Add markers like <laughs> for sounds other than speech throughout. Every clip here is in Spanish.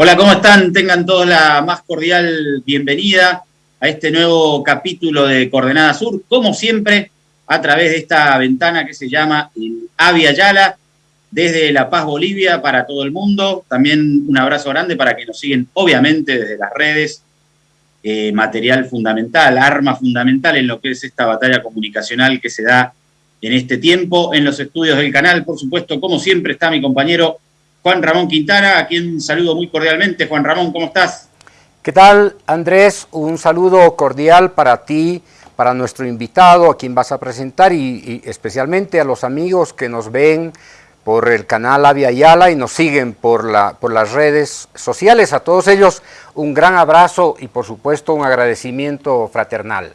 Hola, ¿cómo están? Tengan todos la más cordial bienvenida a este nuevo capítulo de Coordenada Sur, como siempre, a través de esta ventana que se llama Avia Yala, desde La Paz, Bolivia, para todo el mundo. También un abrazo grande para que nos siguen, obviamente, desde las redes. Eh, material fundamental, arma fundamental en lo que es esta batalla comunicacional que se da en este tiempo. En los estudios del canal, por supuesto, como siempre, está mi compañero Juan Ramón Quintana, a quien saludo muy cordialmente. Juan Ramón, ¿cómo estás? ¿Qué tal, Andrés? Un saludo cordial para ti, para nuestro invitado, a quien vas a presentar, y, especialmente a los amigos que nos ven por el canal Avia Yala y nos siguen por, la, por las redes sociales. A todos ellos un gran abrazo y por supuesto un agradecimiento fraternal.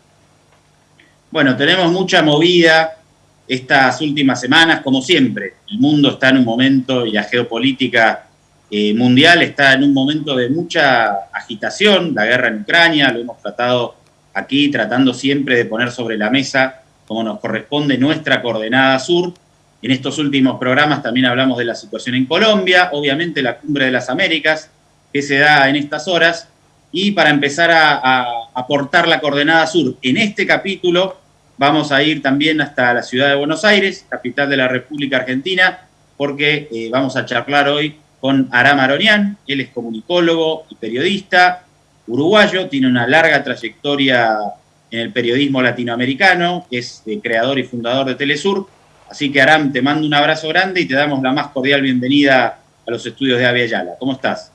Bueno, tenemos mucha movida, estas últimas semanas, como siempre. El mundo está en un momento, y la geopolítica eh, mundial está en un momento de mucha agitación, la guerra en Ucrania, lo hemos tratado aquí, tratando siempre de poner sobre la mesa, como nos corresponde, nuestra coordenada sur. En estos últimos programas también hablamos de la situación en Colombia, obviamente la cumbre de las Américas, que se da en estas horas, y para empezar a aportar la coordenada sur en este capítulo, Vamos a ir también hasta la ciudad de Buenos Aires, capital de la República Argentina, porque eh, vamos a charlar hoy con Aram Aronian. Él es comunicólogo y periodista uruguayo, tiene una larga trayectoria en el periodismo latinoamericano, es eh, creador y fundador de Telesur. Así que Aram, te mando un abrazo grande y te damos la más cordial bienvenida a los estudios de Avia Yala. ¿Cómo estás?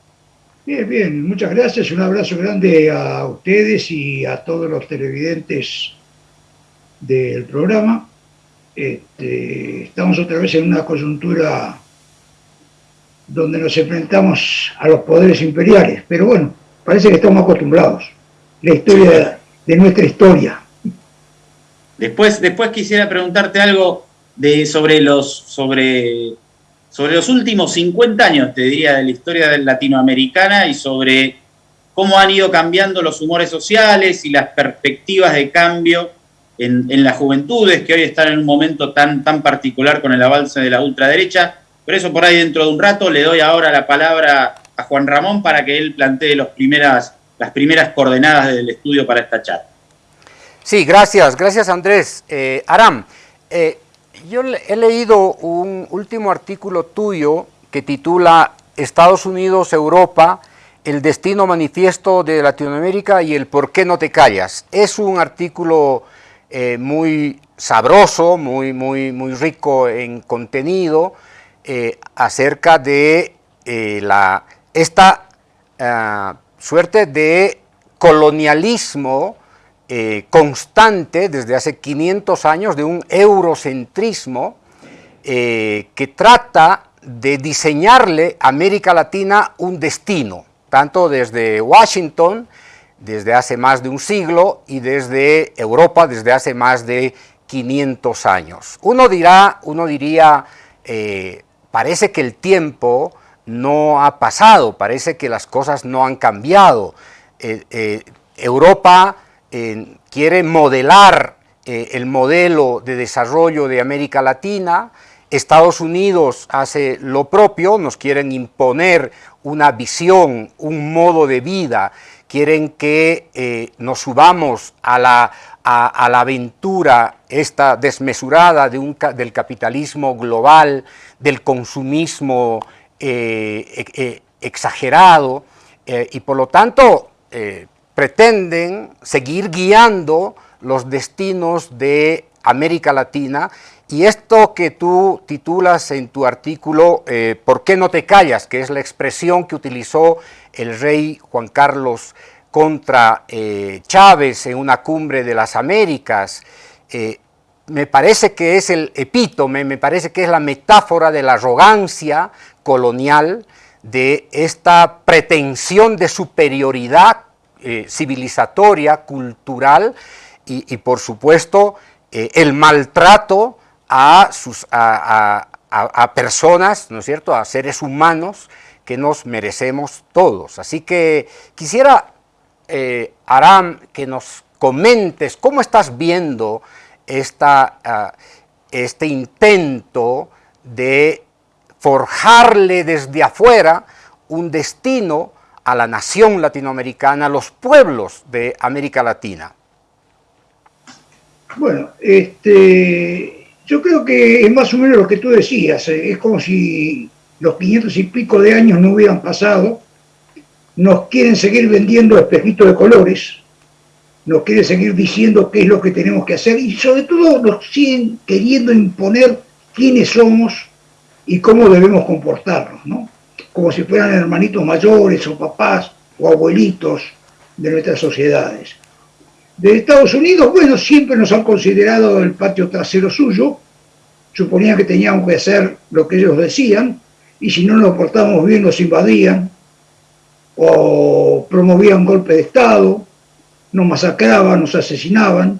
Bien, bien, muchas gracias. Un abrazo grande a ustedes y a todos los televidentes del programa. Este, estamos otra vez en una coyuntura donde nos enfrentamos a los poderes imperiales, pero bueno, parece que estamos acostumbrados. La historia de, nuestra historia. Después, después quisiera preguntarte algo de, sobre, los, sobre, sobre los últimos 50 años, te diría, de la historia latinoamericana y sobre cómo han ido cambiando los humores sociales y las perspectivas de cambio en, las juventudes que hoy están en un momento tan, tan particular con el avance de la ultraderecha. Por eso por ahí dentro de un rato le doy ahora la palabra a Juan Ramón para que él plantee las primeras coordenadas del estudio para esta chat. Sí, gracias, gracias Andrés. Eh, Aram, eh, yo he leído un último artículo tuyo que titula Estados Unidos, Europa, el destino manifiesto de Latinoamérica y el por qué no te callas. Es un artículo eh, muy sabroso, muy, muy, muy rico en contenido eh, acerca de eh, la, esta suerte de colonialismo constante desde hace 500 años, de un eurocentrismo que trata de diseñarle a América Latina un destino, tanto desde Washington, desde hace más de un siglo y desde Europa desde hace más de 500 años. Uno dirá, uno diría, eh, parece que el tiempo no ha pasado, parece que las cosas no han cambiado. Eh, eh, Europa quiere modelar el modelo de desarrollo de América Latina, Estados Unidos hace lo propio, nos quieren imponer una visión, un modo de vida quieren que eh, nos subamos a la, a, la, aventura esta desmesurada del capitalismo global, del consumismo eh, e, exagerado, eh, y por lo tanto pretenden seguir guiando los destinos de América Latina y esto que tú titulas en tu artículo, ¿Por qué no te callas?, que es la expresión que utilizó el rey Juan Carlos contra eh, Chávez en una cumbre de las Américas, eh, me parece que es el epítome, me parece que es la metáfora de la arrogancia colonial, de esta pretensión de superioridad eh, civilizatoria, cultural, y, por supuesto el maltrato a, sus, a personas, ¿no es cierto?, a seres humanos, que nos merecemos todos. Así que quisiera, eh, Aram, que nos comentes cómo estás viendo esta, ah, este intento de forjarle desde afuera un destino a la nación latinoamericana, a los pueblos de América Latina? Bueno, este, yo creo que es más o menos lo que tú decías, eh, es como si los 500 y pico de años no hubieran pasado, nos quieren seguir vendiendo espejitos de colores, nos quieren seguir diciendo qué es lo que tenemos que hacer y sobre todo nos siguen queriendo imponer quiénes somos y cómo debemos comportarnos, ¿no? Como si fueran hermanitos mayores o papás o abuelitos de nuestras sociedades. De Estados Unidos, bueno, siempre nos han considerado el patio trasero suyo, suponían que teníamos que hacer lo que ellos decían, y si no nos portábamos bien nos invadían, o promovían golpe de Estado, nos masacraban, nos asesinaban.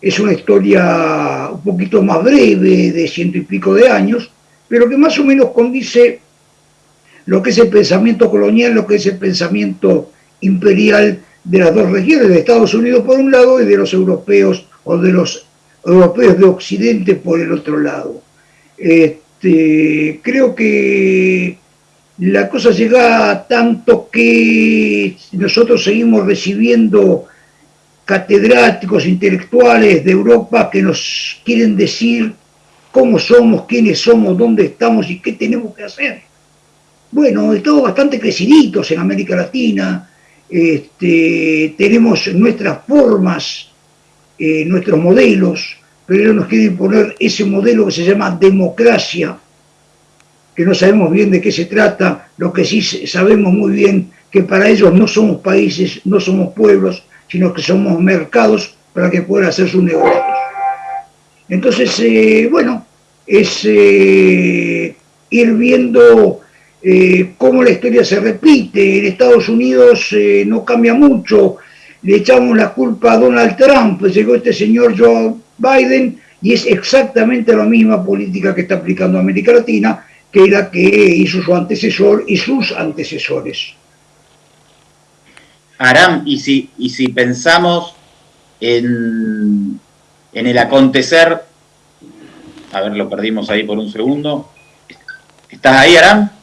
Es una historia un poquito más breve, de ciento y pico de años, pero que más o menos condice lo que es el pensamiento colonial, lo que es el pensamiento imperial de las dos regiones, de Estados Unidos por un lado y de los europeos o de los europeos de Occidente por el otro lado. Este, creo que la cosa llega a tanto que nosotros seguimos recibiendo catedráticos intelectuales de Europa que nos quieren decir cómo somos, quiénes somos, dónde estamos y qué tenemos que hacer. Bueno, estamos bastante creciditos en América Latina, este, tenemos nuestras formas, eh, nuestros modelos, pero ellos nos quieren imponer ese modelo que se llama democracia, que no sabemos bien de qué se trata, lo que sí sabemos muy bien que para ellos no somos países, no somos pueblos, sino que somos mercados para que puedan hacer sus negocios. Entonces, eh, bueno, es eh, ir viendo eh, cómo la historia se repite. En Estados Unidos no cambia mucho, le echamos la culpa a Donald Trump, llegó este señor Joe Biden y es exactamente la misma política que está aplicando América Latina que la que hizo su antecesor y sus antecesores. Aram, y si, y si pensamos en, en el acontecer, a ver, lo perdimos ahí por un segundo. ¿Estás ahí, Aram?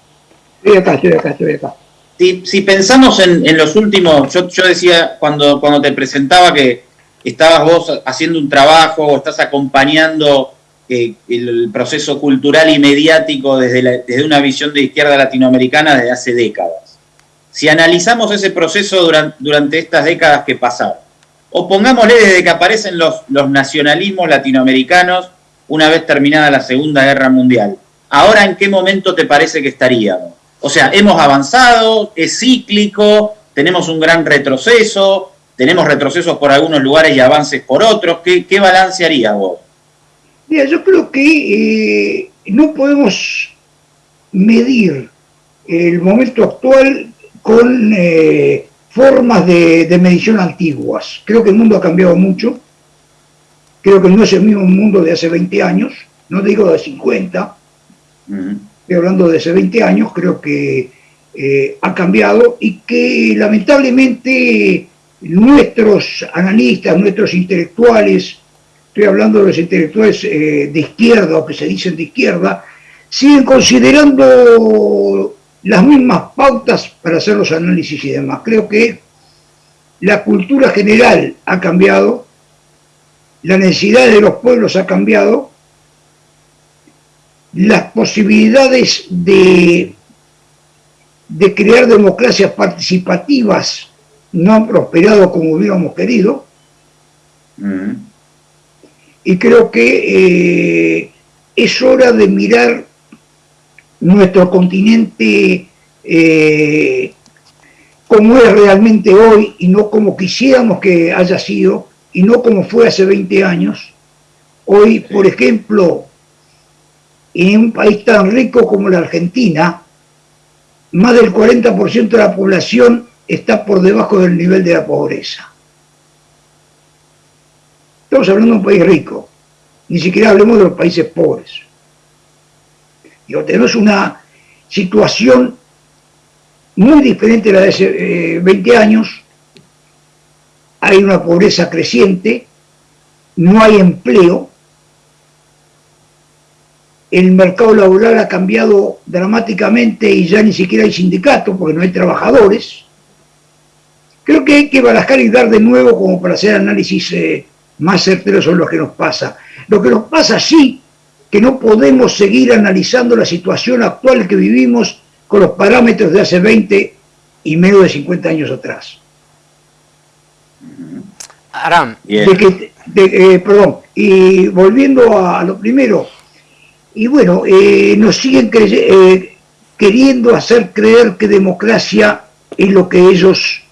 Si, pensamos en, los últimos, yo, decía cuando, te presentaba que estabas vos haciendo un trabajo o estás acompañando eh, el proceso cultural y mediático desde, una visión de izquierda latinoamericana desde hace décadas. Si analizamos ese proceso durante, durante estas décadas que pasaron, o pongámosle desde que aparecen los, los nacionalismos latinoamericanos una vez terminada la Segunda Guerra Mundial, ¿ahora en qué momento te parece que estaríamos? O sea, hemos avanzado, es cíclico, tenemos un gran retroceso, tenemos retrocesos por algunos lugares y avances por otros. ¿Qué, qué balance haría vos? Mira, yo creo que eh, no podemos medir el momento actual con eh, formas de, de, medición antiguas. Creo que el mundo ha cambiado mucho. Creo que no es el mismo mundo de hace 20 años, no digo de 50. Uh -huh. Estoy hablando de hace 20 años, creo que eh, ha cambiado y que lamentablemente nuestros analistas, nuestros intelectuales, estoy hablando de los intelectuales eh, de izquierda o que se dicen de izquierda, siguen considerando las mismas pautas para hacer los análisis y demás. Creo que la cultura general ha cambiado, la necesidad de los pueblos ha cambiado, las posibilidades de, de crear democracias participativas no han prosperado como hubiéramos querido. Mm. Y creo que eh, es hora de mirar nuestro continente eh, como es realmente hoy y no como quisiéramos que haya sido y no como fue hace 20 años. Hoy, por ejemplo, en un país tan rico como la Argentina, más del 40% de la población está por debajo del nivel de la pobreza. Estamos hablando de un país rico, ni siquiera hablemos de los países pobres. Digo, tenemos una situación muy diferente a la de hace eh, 20 años, hay una pobreza creciente, no hay empleo, el mercado laboral ha cambiado dramáticamente y ya ni siquiera hay sindicatos porque no hay trabajadores. Creo que hay que barajar y dar de nuevo como para hacer análisis eh, más certeros sobre lo que nos pasa. Lo que nos pasa sí, que no podemos seguir analizando la situación actual que vivimos con los parámetros de hace 20 y menos de 50 años atrás. Aram. Eh, perdón, y volviendo a lo primero, y bueno, eh, nos siguen eh, queriendo hacer creer que democracia es lo que ellos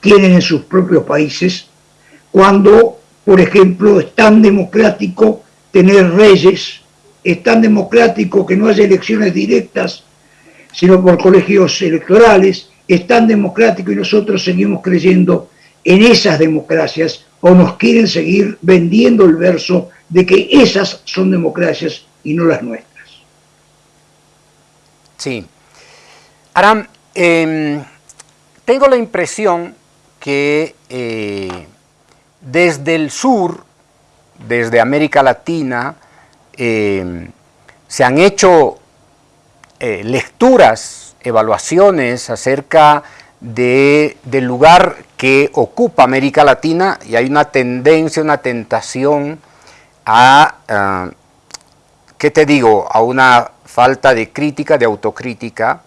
tienen en sus propios países, cuando, por ejemplo, es tan democrático tener reyes, es tan democrático que no haya elecciones directas, sino por colegios electorales, es tan democrático y nosotros seguimos creyendo en esas democracias o nos quieren seguir vendiendo el verso de que esas son democracias y no las nuestras. Sí. Aram, em, tengo la impresión que eh, desde el sur, desde América Latina, em, se han hecho eh, lecturas, evaluaciones acerca de, del lugar que ocupa América Latina y hay una tendencia, una tentación a ah, ¿qué te digo?, a una falta de crítica, de autocrítica,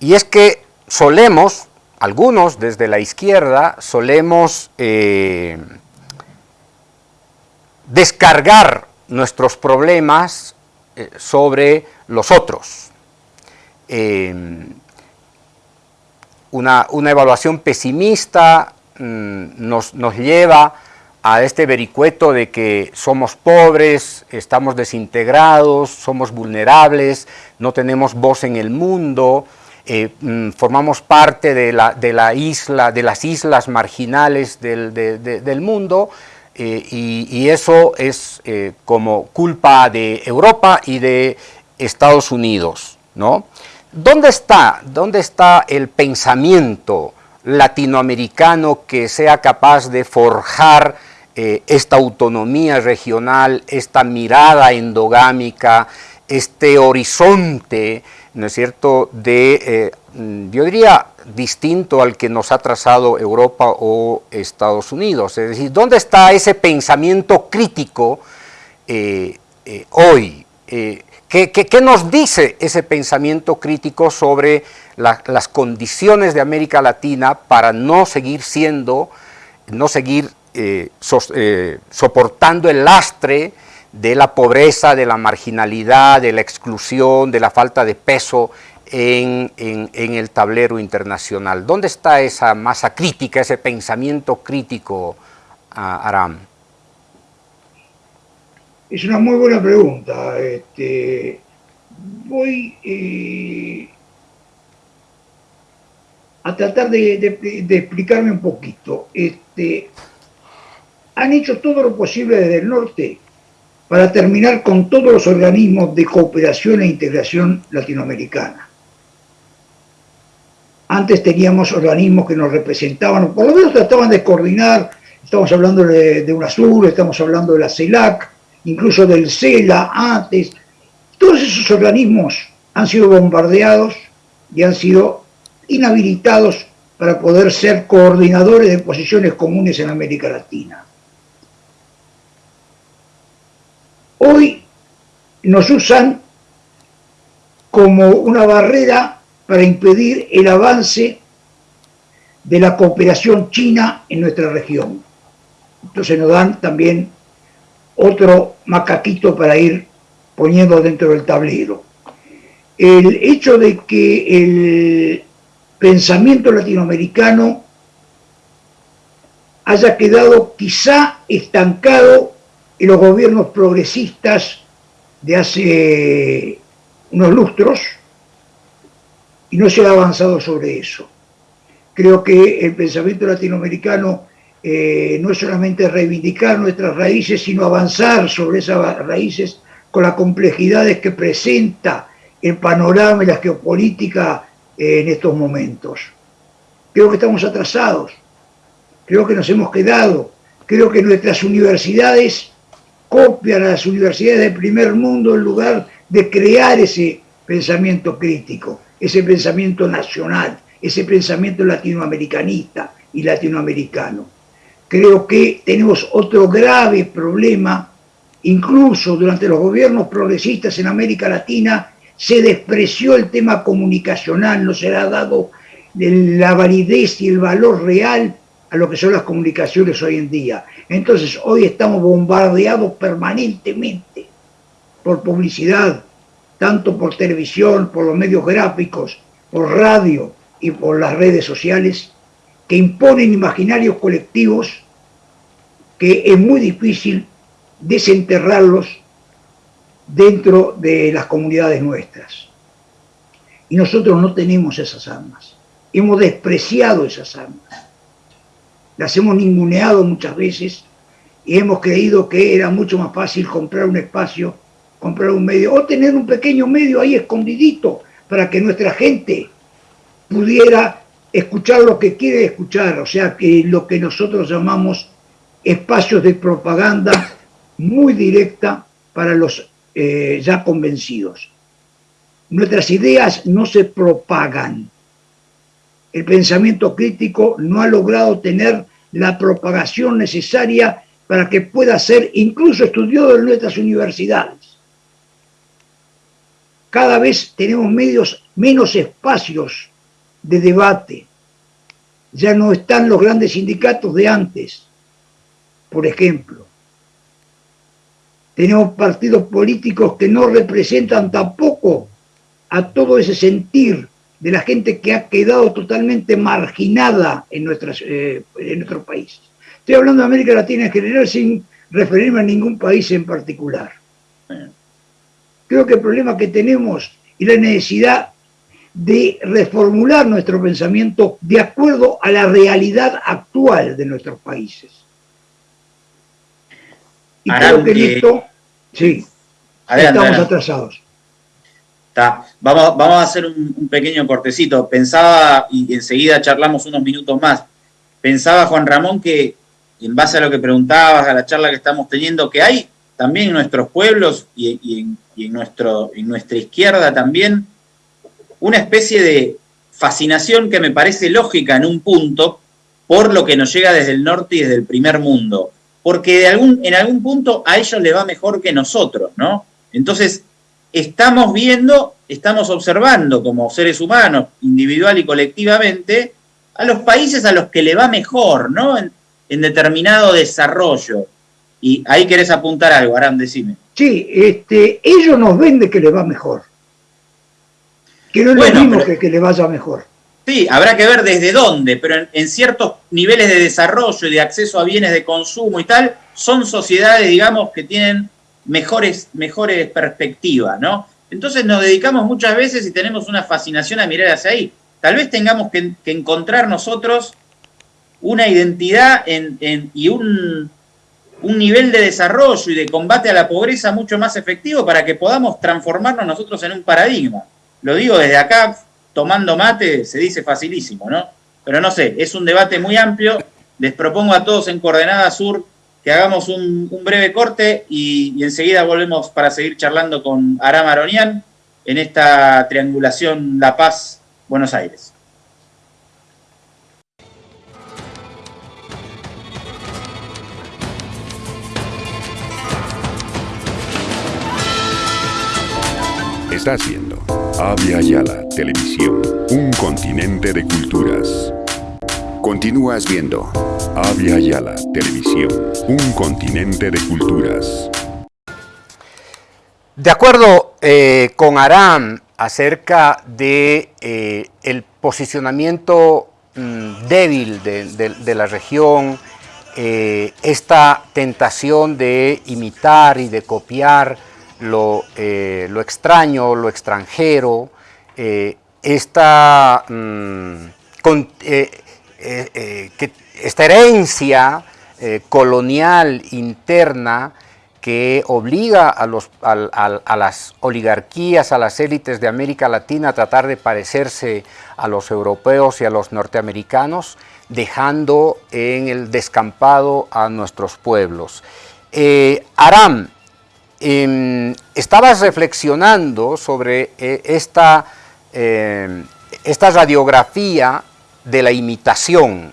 y es que solemos, algunos desde la izquierda, solemos eh, descargar nuestros problemas eh, sobre los otros. Em, una, una, evaluación pesimista mm, nos, nos lleva a este vericueto de que somos pobres, estamos desintegrados, somos vulnerables, no tenemos voz en el mundo, eh, mm, formamos parte de la, de la, isla, de las islas marginales del, mundo, eh, y, eso es eh, como culpa de Europa y de Estados Unidos. ¿no? ¿Dónde, está, ¿Dónde está el pensamiento latinoamericano que sea capaz de forjar eh, esta autonomía regional, esta mirada endogámica, este horizonte, ¿no es cierto?, de, eh, yo diría, distinto al que nos ha trazado Europa o Estados Unidos. Es decir, ¿dónde está ese pensamiento crítico eh, hoy? ¿qué, nos dice ese pensamiento crítico sobre las condiciones de América Latina para no seguir siendo, no seguir eh, eh, soportando el lastre de la pobreza, de la marginalidad, de la exclusión, de la falta de peso en, el tablero internacional. ¿Dónde está esa masa crítica, ese pensamiento crítico, Aram? Es una muy buena pregunta. Este, voy eh, a tratar de, de, explicarme un poquito. Este, han hecho todo lo posible desde el norte para terminar con todos los organismos de cooperación e integración latinoamericana. Antes teníamos organismos que nos representaban, por lo menos trataban de coordinar, estamos hablando de, UNASUR, estamos hablando de la CELAC, incluso del CELA antes. Todos esos organismos han sido bombardeados y han sido inhabilitados para poder ser coordinadores de posiciones comunes en América Latina. Hoy nos usan como una barrera para impedir el avance de la cooperación china en nuestra región. Entonces nos dan también otro macaquito para ir poniendo dentro del tablero. El hecho de que el pensamiento latinoamericano haya quedado quizá estancado los gobiernos progresistas de hace unos lustros y no se ha avanzado sobre eso. Creo que el pensamiento latinoamericano eh, no es solamente reivindicar nuestras raíces, sino avanzar sobre esas raíces con las complejidades que presenta el panorama y la geopolítica eh, en estos momentos. Creo que estamos atrasados, creo que nos hemos quedado, creo que nuestras universidades copian a las universidades del primer mundo en lugar de crear ese pensamiento crítico, ese pensamiento nacional, ese pensamiento latinoamericanista y latinoamericano. Creo que tenemos otro grave problema, incluso durante los gobiernos progresistas en América Latina se despreció el tema comunicacional, no se le ha dado la validez y el valor real a lo que son las comunicaciones hoy en día. Entonces, hoy estamos bombardeados permanentemente por publicidad, tanto por televisión, por los medios gráficos, por radio y por las redes sociales, que imponen imaginarios colectivos que es muy difícil desenterrarlos dentro de las comunidades nuestras. Y nosotros no tenemos esas armas. Hemos despreciado esas armas las hemos ninguneado muchas veces y hemos creído que era mucho más fácil comprar un espacio, comprar un medio, o tener un pequeño medio ahí escondidito para que nuestra gente pudiera escuchar lo que quiere escuchar, o sea, que lo que nosotros llamamos espacios de propaganda muy directa para los eh, ya convencidos. Nuestras ideas no se propagan, el pensamiento crítico no ha logrado tener la propagación necesaria para que pueda ser incluso estudiado en nuestras universidades. Cada vez tenemos medios, menos espacios de debate. Ya no están los grandes sindicatos de antes, por ejemplo. Tenemos partidos políticos que no representan tampoco a todo ese sentir de la gente que ha quedado totalmente marginada en, nuestras, eh, en nuestro país. Estoy hablando de América Latina en general sin referirme a ningún país en particular. Creo que el problema que tenemos y la necesidad de reformular nuestro pensamiento de acuerdo a la realidad actual de nuestros países. Y creo que en esto, sí, estamos atrasados. Vamos, vamos a hacer un, pequeño cortecito. Pensaba, y enseguida charlamos unos minutos más, pensaba Juan Ramón que, en base a lo que preguntabas, a la charla que estamos teniendo, que hay también en nuestros pueblos y, en, nuestro, en nuestra izquierda también una especie de fascinación que me parece lógica en un punto por lo que nos llega desde el norte y desde el primer mundo. Porque en algún punto a ellos les va mejor que nosotros, ¿no? Entonces, estamos viendo, estamos observando como seres humanos, individual y colectivamente, a los países a los que le va mejor, ¿no? En, determinado desarrollo. Y ahí querés apuntar algo, Aram, decime. Sí, este, ellos nos ven de que le va mejor. Que no es lo mismo que que le vaya mejor. Sí, habrá que ver desde dónde, pero en, en, ciertos niveles de desarrollo y de acceso a bienes de consumo y tal, son sociedades, digamos, que tienen mejores, mejores perspectivas, ¿no? Entonces nos dedicamos muchas veces y tenemos una fascinación a mirar hacia ahí. Tal vez tengamos que, encontrar nosotros una identidad y un, un nivel de desarrollo y de combate a la pobreza mucho más efectivo para que podamos transformarnos nosotros en un paradigma. Lo digo desde acá, tomando mate, se dice facilísimo, ¿no? Pero no sé, es un debate muy amplio. Les propongo a todos en Coordenada Sur que hagamos un, breve corte y, enseguida volvemos para seguir charlando con Aram Aronian en esta triangulación La Paz-Buenos Aires. Está haciendo Avia Yala Televisión, un continente de culturas. Continúas viendo Avia Yala Televisión, un continente de culturas. De acuerdo eh, con Aram acerca de eh, posicionamiento mm, débil de, la región, eh, esta tentación de imitar y de copiar lo, extraño, lo extranjero, esta, mm, que esta herencia eh, colonial interna que obliga a, los, a, las oligarquías, a las élites de América Latina a tratar de parecerse a los europeos y a los norteamericanos, dejando en el descampado a nuestros pueblos. Eh, Aram, em, estabas reflexionando sobre eh, esta, esta radiografía de la imitación,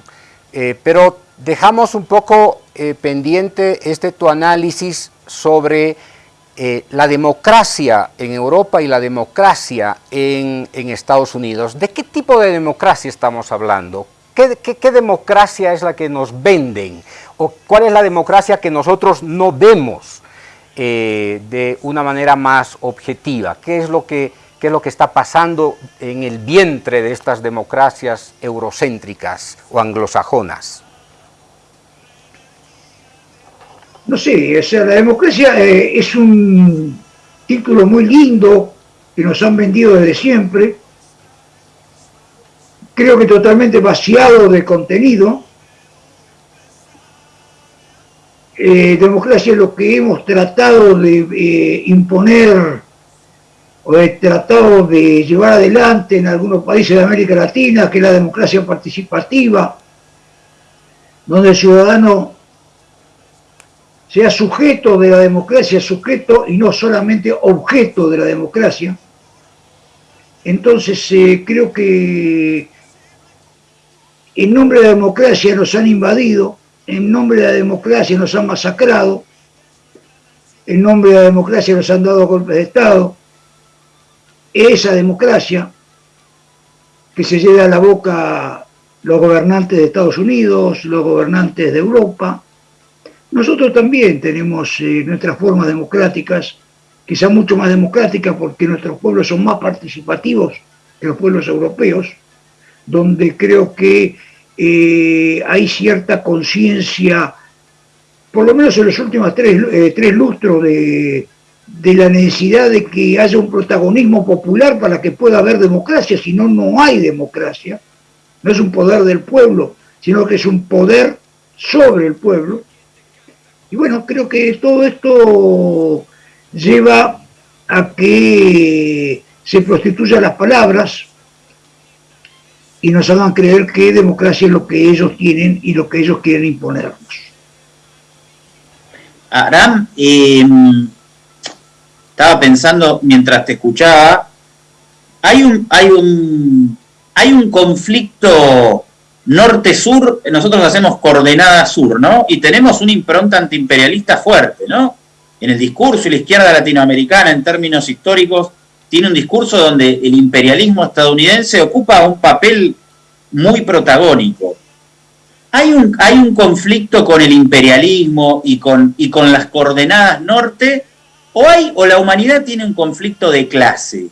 eh, pero dejamos un poco pendiente este tu análisis sobre la democracia en Europa y la democracia en, Estados Unidos. ¿De qué tipo de democracia estamos hablando? ¿Qué, democracia es la que nos venden? ¿O cuál es la democracia que nosotros no vemos eh, de una manera más objetiva? ¿Qué es, lo que, ¿Qué es lo que está pasando en el vientre de estas democracias eurocéntricas o anglosajonas? No sé, o sea, la democracia eh, es un título muy lindo que nos han vendido desde siempre, creo que totalmente vaciado de contenido. Eh, democracia es lo que hemos tratado de eh, imponer o he tratado de llevar adelante en algunos países de América Latina, que es la democracia participativa, donde el ciudadano sea sujeto de la democracia, sujeto y no solamente objeto de la democracia. Entonces eh, creo que en nombre de la democracia nos han invadido, en nombre de la democracia nos han masacrado, en nombre de la democracia nos han dado golpes de Estado. Esa democracia que se lleva a la boca los gobernantes de Estados Unidos, los gobernantes de Europa. Nosotros también tenemos eh, nuestras formas democráticas, quizá mucho más democráticas porque nuestros pueblos son más participativos que los pueblos europeos, donde creo que eh, hay cierta conciencia, por lo menos en los últimos tres, eh, tres lustros, de, de, la necesidad de que haya un protagonismo popular para que pueda haber democracia, si no, no hay democracia. No es un poder del pueblo, sino que es un poder sobre el pueblo. Y bueno, creo que todo esto lleva a que se prostituyan las palabras, y nos hagan creer que democracia es lo que ellos tienen y lo que ellos quieren imponernos. Aram, em, estaba pensando mientras te escuchaba, hay un, hay un, hay un conflicto norte-sur, nosotros hacemos coordenada sur, ¿no? Y tenemos una impronta antiimperialista fuerte, ¿no? En el discurso y la izquierda latinoamericana, en términos históricos, tiene un discurso donde el imperialismo estadounidense ocupa un papel muy protagónico. Hay un, hay un conflicto con el imperialismo y con, y con las coordenadas norte, o, hay, o la humanidad tiene un conflicto de clase,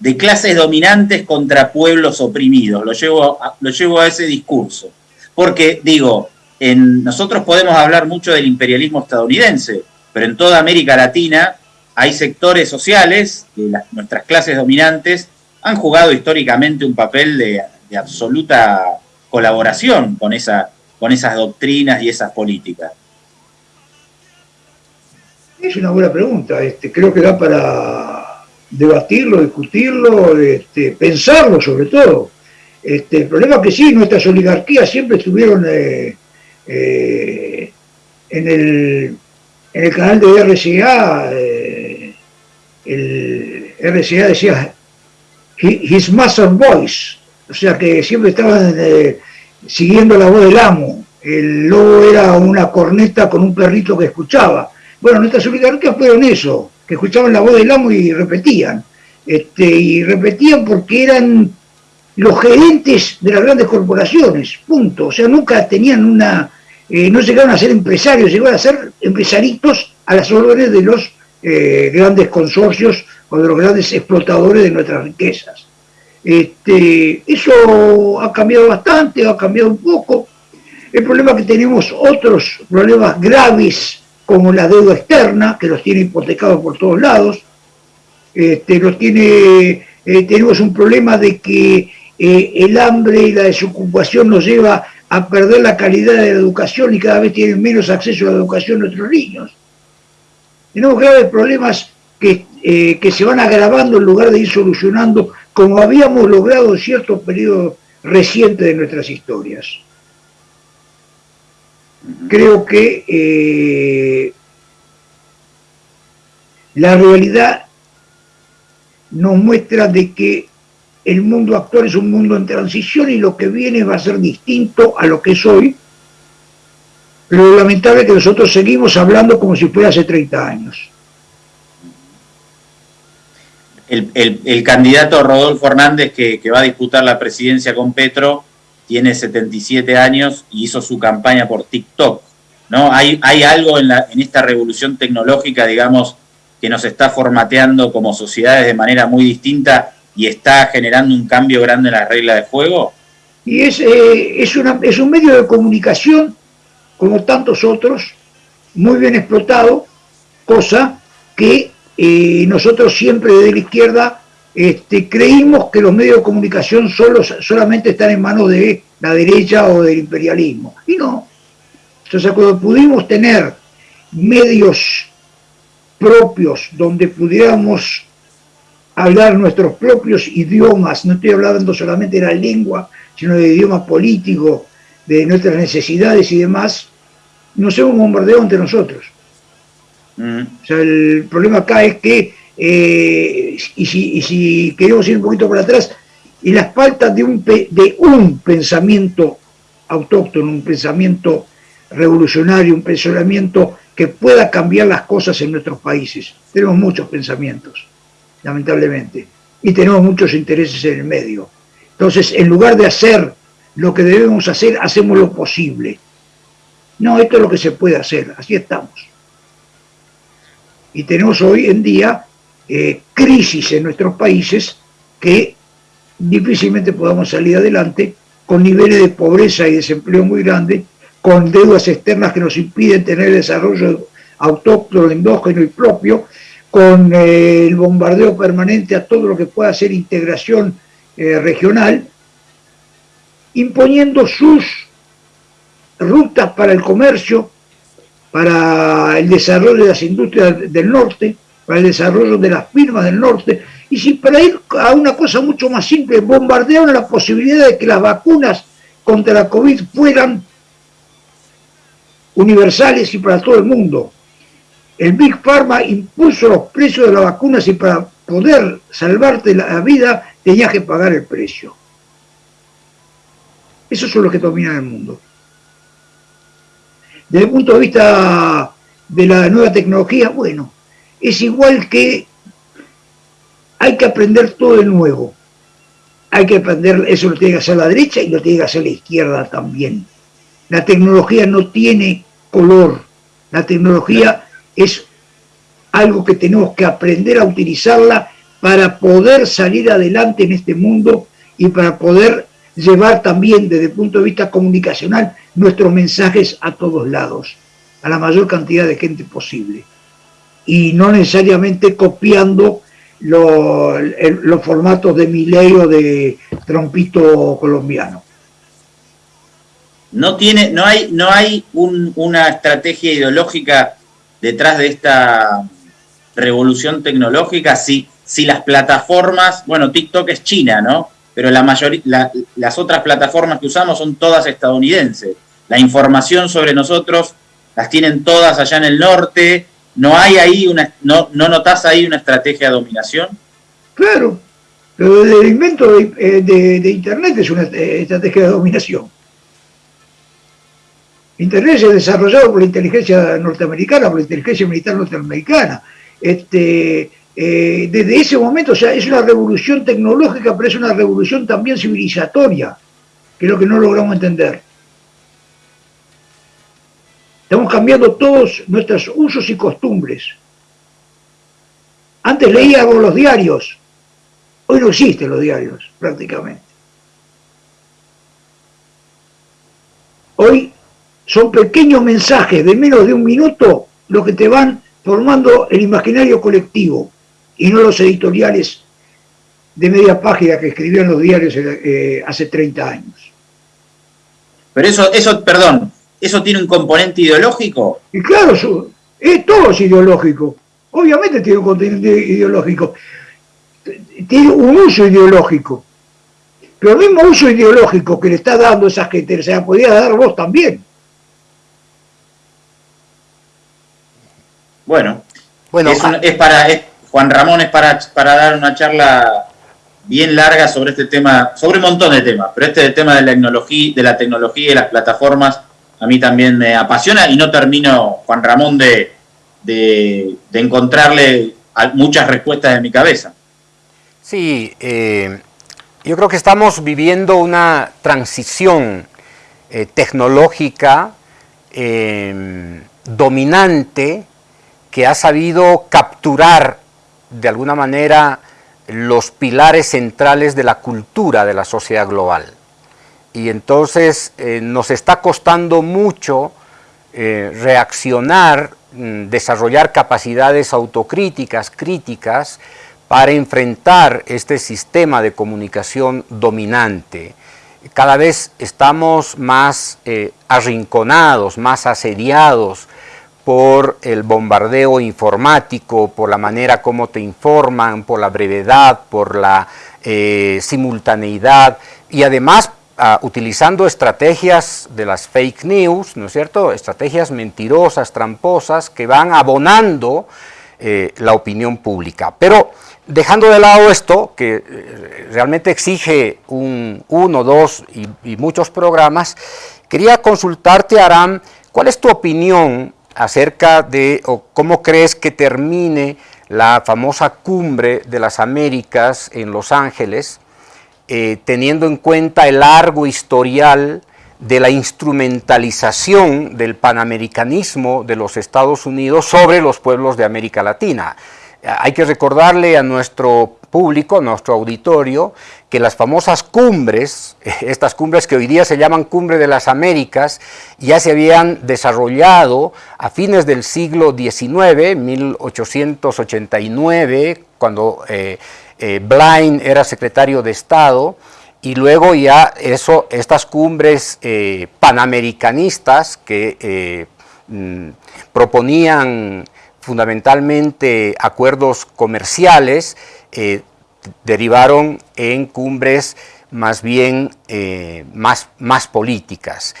de clases dominantes contra pueblos oprimidos. Lo llevo a, lo llevo a ese discurso. Porque, digo, en, nosotros podemos hablar mucho del imperialismo estadounidense, pero en toda América Latina hay sectores sociales, de nuestras clases dominantes, han jugado históricamente un papel de, absoluta colaboración con, esa, con esas doctrinas y esas políticas. Es una buena pregunta, este, creo que da para debatirlo, discutirlo, este, pensarlo sobre todo. Este, el problema es que sí, nuestras oligarquías siempre estuvieron eh, eh, en, el, en el canal de RCA, el RCA decía His Master Voice, o sea que siempre estaban eh, siguiendo la voz del amo. El lobo era una corneta con un perrito que escuchaba. Bueno, nuestras oligarquías fueron eso, que escuchaban la voz del amo y repetían. Este, y repetían porque eran los gerentes de las grandes corporaciones, punto. O sea, nunca tenían una, eh, no llegaron a ser empresarios, llegaron a ser empresaritos a las órdenes de los eh, grandes consorcios o de los grandes explotadores de nuestras riquezas. Este, eso ha cambiado bastante, ha cambiado un poco. El problema es que tenemos otros problemas graves como la deuda externa, que los tiene hipotecados por todos lados. Este, eh, tenemos un problema de que eh, el hambre y la desocupación nos lleva a perder la calidad de la educación y cada vez tienen menos acceso a la educación nuestros niños. Tenemos graves problemas que, eh, que se van agravando en lugar de ir solucionando como habíamos logrado en ciertos periodos recientes de nuestras historias. Creo que eh, la realidad nos muestra de que el mundo actual es un mundo en transición y lo que viene va a ser distinto a lo que es hoy. Lo lamentable es que nosotros seguimos hablando como si fuera hace 30 años. El, candidato Rodolfo Hernández, que, va a disputar la presidencia con Petro, tiene 77 años y hizo su campaña por TikTok. ¿no? Hay, hay algo en, en esta revolución tecnológica, digamos, que nos está formateando como sociedades de manera muy distinta y está generando un cambio grande en la regla de juego? Y es, eh, es, una, es un medio de comunicación, como tantos otros, muy bien explotado, cosa que eh, nosotros siempre desde la izquierda este, creímos que los medios de comunicación solo, solamente están en manos de la derecha o del imperialismo. Y no. Entonces, cuando pudimos tener medios propios donde pudiéramos hablar nuestros propios idiomas, no estoy hablando solamente de la lengua, sino de idioma político, de nuestras necesidades y demás, nos hemos bombardeado entre nosotros. Mm. O sea, el problema acá es que, eh, y, si, queremos ir un poquito para atrás, y las faltas de un, de un pensamiento autóctono, un pensamiento revolucionario, un pensamiento que pueda cambiar las cosas en nuestros países. Tenemos muchos pensamientos lamentablemente, y tenemos muchos intereses en el medio. Entonces, en lugar de hacer lo que debemos hacer, hacemos lo posible. No, esto es lo que se puede hacer, así estamos. Y tenemos hoy en día eh, crisis en nuestros países que difícilmente podamos salir adelante con niveles de pobreza y desempleo muy grandes, con deudas externas que nos impiden tener desarrollo autóctono, endógeno y propio, con eh, el bombardeo permanente a todo lo que pueda ser integración eh, regional, imponiendo sus rutas para el comercio, para el desarrollo de las industrias del norte, para el desarrollo de las firmas del norte, y si para ir a una cosa mucho más simple, bombardearon la posibilidad de que las vacunas contra la COVID fueran universales y para todo el mundo el Big Pharma impuso los precios de las vacunas y para poder salvarte la vida tenías que pagar el precio. Esos son los que dominan el mundo. Desde el punto de vista de la nueva tecnología, bueno, es igual que hay que aprender todo de nuevo. Hay que aprender, eso lo tiene que hacer la derecha y lo tiene que hacer la izquierda también. La tecnología no tiene color. La tecnología es algo que tenemos que aprender a utilizarla para poder salir adelante en este mundo y para poder llevar también desde el punto de vista comunicacional nuestros mensajes a todos lados, a la mayor cantidad de gente posible. Y no necesariamente copiando los formatos de Milei o de Trompito colombiano. No, tiene, no hay, no hay una estrategia ideológica detrás de esta revolución tecnológica, si, si las plataformas, bueno, TikTok es China, ¿no? Pero la mayoría, las otras plataformas que usamos son todas estadounidenses. La información sobre nosotros las tienen todas allá en el norte. ¿No hay ahí una, no, no notás ahí una estrategia de dominación? Claro, pero el invento de, eh, Internet es una eh, estrategia de dominación. Internet ha desarrollado por la inteligencia norteamericana, por la inteligencia militar norteamericana. Este, eh, desde ese momento, o sea, es una revolución tecnológica, pero es una revolución también civilizatoria, que es lo que no logramos entender. Estamos cambiando todos nuestros usos y costumbres. Antes leíamos los diarios, hoy no existen los diarios prácticamente. Hoy son pequeños mensajes de menos de un minuto los que te van formando el imaginario colectivo y no los editoriales de media página que escribían los diarios eh, hace 30 años. Pero eso, eso, perdón, ¿eso tiene un componente ideológico? Y claro, es, todo es ideológico. Obviamente tiene un componente ideológico. Tiene un uso ideológico. Pero el mismo uso ideológico que le está dando esa gente, se la podía dar vos también. Bueno, Bueno, es, ah, para, Juan Ramón es para, para dar una charla bien larga sobre este tema, sobre un montón de temas, pero este tema de la tecnología, de la tecnología y las plataformas a mí también me apasiona y no termino, Juan Ramón, de, de, encontrarle muchas respuestas en mi cabeza. Sí, eh, yo creo que estamos viviendo una transición eh, tecnológica eh, dominante que ha sabido capturar de alguna manera los pilares centrales de la cultura de la sociedad global. Y entonces eh, nos está costando mucho eh, reaccionar, mm, desarrollar capacidades autocríticas, críticas, para enfrentar este sistema de comunicación dominante. Cada vez estamos más eh, arrinconados, más asediados por el bombardeo informático, por la manera como te informan, por la brevedad, por la simultaneidad y además ah, utilizando estrategias de las fake news, ¿no es cierto? Estrategias mentirosas, tramposas que van abonando eh, la opinión pública. Pero dejando de lado esto, que eh, realmente exige un, uno, dos y, y muchos programas, quería consultarte, Aram, ¿cuál es tu opinión acerca de o cómo crees que termine la famosa cumbre de las Américas en Los Ángeles, eh, teniendo en cuenta el largo historial de la instrumentalización del panamericanismo de los Estados Unidos sobre los pueblos de América Latina. Hay que recordarle a nuestro público, nuestro auditorio, que las famosas cumbres, <laughs> estas cumbres que hoy día se llaman Cumbre de las Américas, ya se habían desarrollado a fines del siglo XIX, 1889, cuando eh, eh, Blind era secretario de Estado, y luego ya eso, estas cumbres eh, panamericanistas que mm, proponían fundamentalmente acuerdos comerciales, eh, derivaron en cumbres más bien eh, más, más políticas.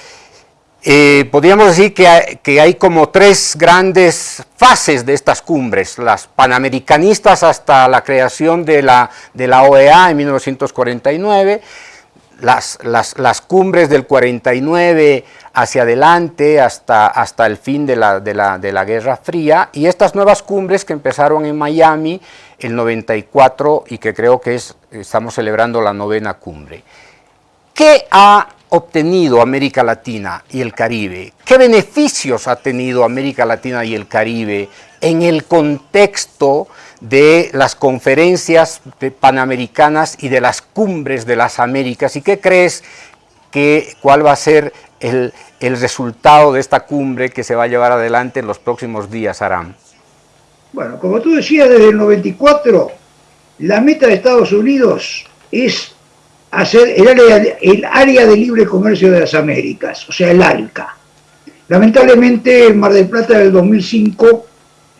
Eh, podríamos decir que hay, como tres grandes fases de estas cumbres, las panamericanistas hasta la creación de la, OEA en 1949, las, las, las, cumbres del 49 hacia adelante hasta, hasta el fin de la, de, la, de la Guerra Fría y estas nuevas cumbres que empezaron en Miami el 94 y que creo que es, estamos celebrando la novena cumbre. ¿Qué ha obtenido América Latina y el Caribe? ¿Qué beneficios ha tenido América Latina y el Caribe en el contexto de las conferencias panamericanas y de las cumbres de las Américas? ¿Y qué crees que cuál va a ser el, el resultado de esta cumbre que se va a llevar adelante en los próximos días, Aram? Bueno, como tú decías, desde el 94, la meta de Estados Unidos es hacer el área, el área de libre comercio de las Américas, o sea, el ALCA. Lamentablemente, en Mar del Plata del 2005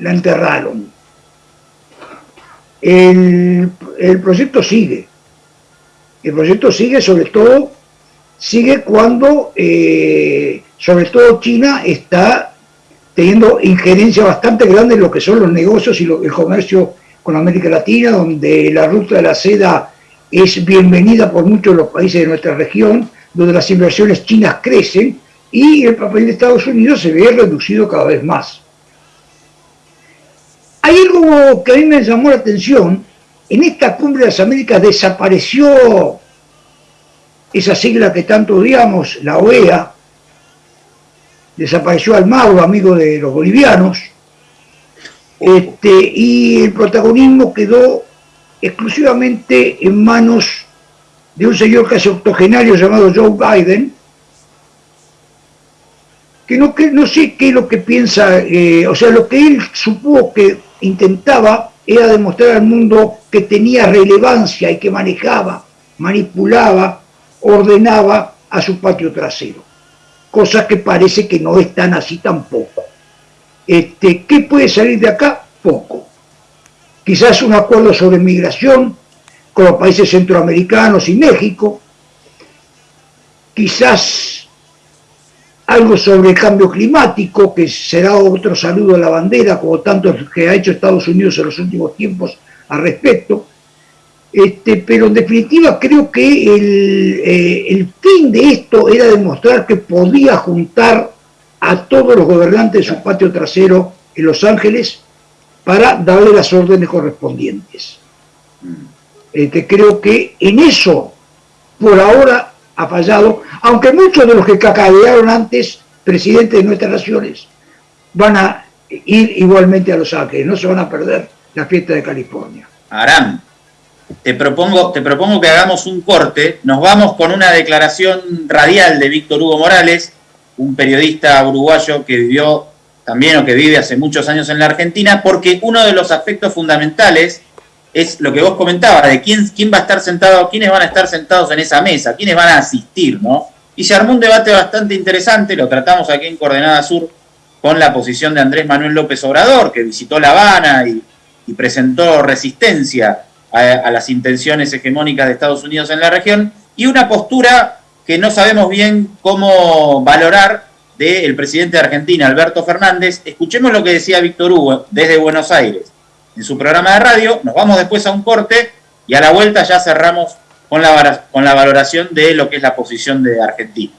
la enterraron. El, proyecto sigue. El proyecto sigue, sobre todo, sigue cuando, eh, sobre todo China está teniendo injerencia bastante grande en lo que son los negocios y el comercio con América Latina, donde la ruta de la seda es bienvenida por muchos de los países de nuestra región, donde las inversiones chinas crecen y el papel de Estados Unidos se ve reducido cada vez más. Hay algo que a mí me llamó la atención, en esta cumbre de las Américas desapareció esa sigla que tanto odiamos, la OEA, desapareció Almagro, amigo de los bolivianos, este, y el protagonismo quedó exclusivamente en manos de un señor casi octogenario llamado Joe Biden, que no, que, no sé qué es lo que piensa, eh, o sea, lo que él supo que intentaba era demostrar al mundo que tenía relevancia y que manejaba, manipulaba, ordenaba a su patio trasero cosa que parece que no es tan así tampoco. Este, ¿Qué puede salir de acá? Poco. Quizás un acuerdo sobre migración con los países centroamericanos y México, quizás algo sobre el cambio climático, que será otro saludo a la bandera, como tanto que ha hecho Estados Unidos en los últimos tiempos al respecto. Este, pero en definitiva creo que el, eh, el, fin de esto era demostrar que podía juntar a todos los gobernantes de su patio trasero en Los Ángeles para darle las órdenes correspondientes. Este, creo que en eso, por ahora, ha fallado, aunque muchos de los que cacarearon antes, presidentes de nuestras naciones, van a ir igualmente a Los Ángeles, no se van a perder la fiesta de California. Aram, te propongo, te propongo que hagamos un corte, nos vamos con una declaración radial de Víctor Hugo Morales, un periodista uruguayo que vivió también o que vive hace muchos años en la Argentina, porque uno de los aspectos fundamentales es lo que vos comentabas, de quién, quién va a estar sentado, quiénes van a estar sentados en esa mesa, quiénes van a asistir, ¿no? Y se armó un debate bastante interesante, lo tratamos aquí en Coordenada Sur con la posición de Andrés Manuel López Obrador, que visitó La Habana y, presentó resistencia a, a, las intenciones hegemónicas de Estados Unidos en la región, y una postura que no sabemos bien cómo valorar del presidente de Argentina, Alberto Fernández. Escuchemos lo que decía Víctor Hugo desde Buenos Aires en su programa de radio, nos vamos después a un corte y a la vuelta ya cerramos con la, con la valoración de lo que es la posición de Argentina.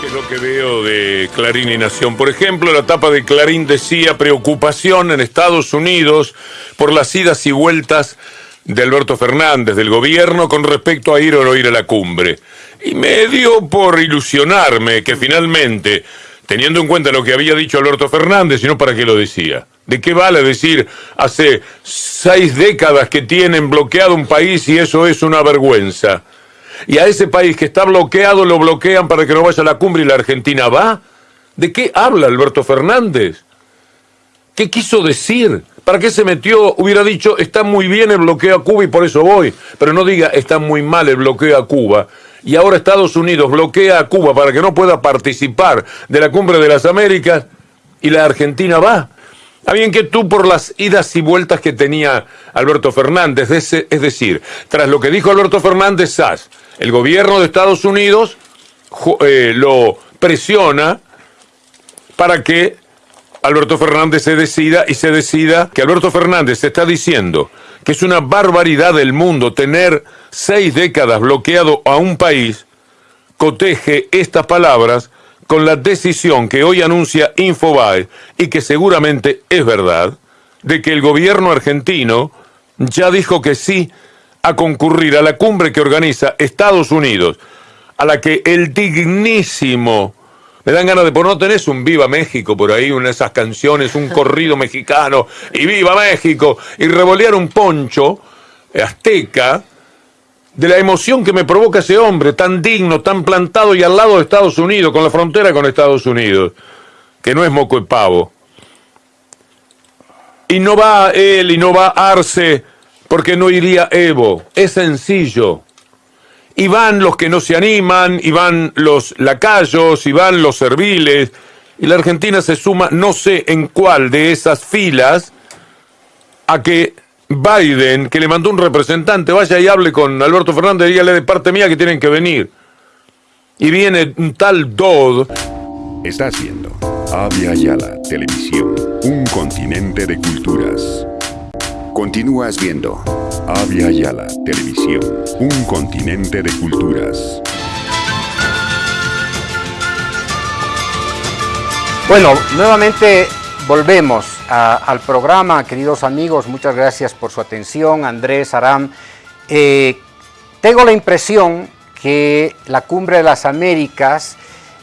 ¿Qué es lo que veo de Clarín y Nación? Por ejemplo, la tapa de Clarín decía preocupación en Estados Unidos por las idas y vueltas de Alberto Fernández, del gobierno, con respecto a ir o no ir a la cumbre. Y me dio por ilusionarme que finalmente teniendo en cuenta lo que había dicho Alberto Fernández, y no para qué lo decía. ¿De qué vale decir hace seis décadas que tienen bloqueado un país y eso es una vergüenza? Y a ese país que está bloqueado lo bloquean para que no vaya a la cumbre y la Argentina va. ¿De qué habla Alberto Fernández? ¿Qué quiso decir? ¿Para qué se metió? Hubiera dicho, está muy bien el bloqueo a Cuba y por eso voy. Pero no diga, está muy mal el bloqueo a Cuba y ahora Estados Unidos bloquea a Cuba para que no pueda participar de la cumbre de las Américas y la Argentina va. Está bien que tú por las idas y vueltas que tenía Alberto Fernández, es decir, tras lo que dijo Alberto Fernández Sass, el gobierno de Estados Unidos eh, lo presiona para que Alberto Fernández se decida y se decida que Alberto Fernández está diciendo que es una barbaridad del mundo tener seis décadas bloqueado a un país, coteje estas palabras con la decisión que hoy anuncia Infobae y que seguramente es verdad, de que el gobierno argentino ya dijo que sí a concurrir a la cumbre que organiza Estados Unidos, a la que el dignísimo me dan ganas de por no tenés un Viva México por ahí, una de esas canciones, un corrido mexicano, y Viva México, y revolear un poncho azteca de la emoción que me provoca ese hombre tan digno, tan plantado y al lado de Estados Unidos, con la frontera con Estados Unidos, que no es moco de pavo. Y no va él y no va Arce porque no iría Evo. Es sencillo y van los que no se animan, y van los lacayos, y van los serviles, y la Argentina se suma, no sé en cuál de esas filas, a que Biden, que le mandó un representante, vaya y hable con Alberto Fernández dígale de parte mía que tienen que venir. Y viene un tal Dodd. Está haciendo Avia Yala Televisión, un continente de culturas. Continúas viendo Avia Yala Televisión, un continente de culturas. Bueno, nuevamente volvemos al programa, queridos amigos, muchas gracias por su atención, Andrés, Aram. Eh, tengo la impresión que la Cumbre de las Américas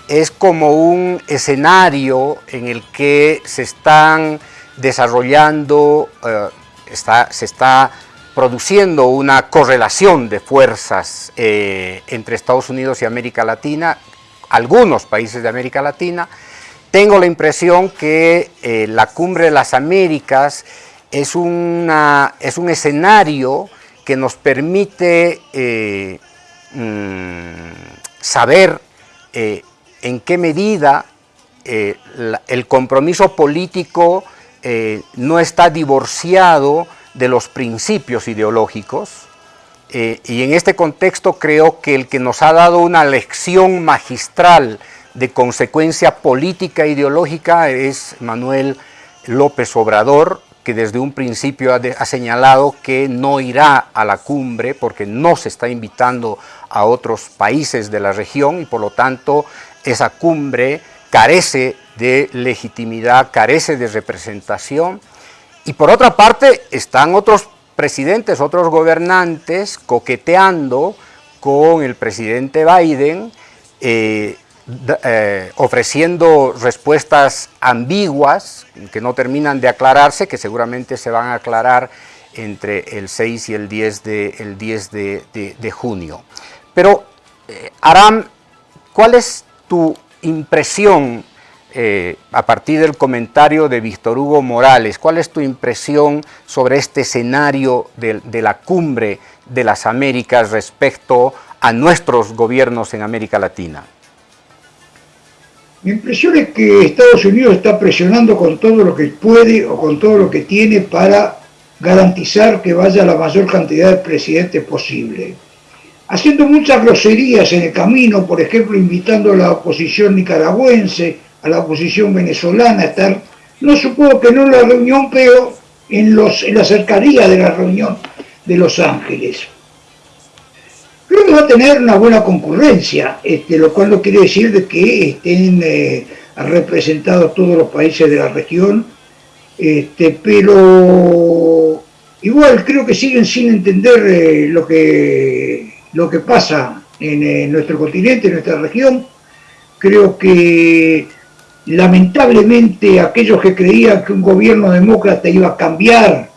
es como un escenario en el que se están desarrollando eh, se está produciendo una correlación de fuerzas eh, entre Estados Unidos y América Latina, algunos países de América Latina. Tengo la impresión que eh, la Cumbre de las Américas es, una, es un escenario que nos permite eh, mm, saber en qué medida el compromiso político no está divorciado de los principios ideológicos, Eh, y en este contexto creo que el que nos ha dado una lección magistral de consecuencia política e ideológica es Manuel López Obrador, que desde un principio ha, señalado que no irá a la cumbre porque no se está invitando a otros países de la región y por lo tanto esa cumbre carece de legitimidad, carece de representación. Y por otra parte están otros presidentes, otros gobernantes coqueteando con el presidente Biden, eh, eh, ofreciendo respuestas ambiguas que no terminan de aclararse, que seguramente se van a aclarar entre el 6 y el 10 de, el 10 de, junio. Pero, eh, Aram, ¿cuál es tu impresión eh, a partir del comentario de Víctor Hugo Morales? ¿Cuál es tu impresión sobre este escenario de, de la cumbre de las Américas respecto a nuestros gobiernos en América Latina? Mi impresión es que Estados Unidos está presionando con todo lo que puede o con todo lo que tiene para garantizar que vaya la mayor cantidad de presidentes posible. Haciendo muchas groserías en el camino, por ejemplo, invitando a la oposición nicaragüense, a la oposición venezolana estar, no supongo que no en la reunión, pero en, los, en la cercanía de la reunión de Los Ángeles creo que va a tener una buena concurrencia, este, lo cual no quiere decir de que estén eh, representados todos los países de la región, este, pero igual creo que siguen sin entender eh, lo, que, lo que pasa en, nuestro continente, en nuestra región. Creo que lamentablemente aquellos que creían que un gobierno demócrata iba a cambiar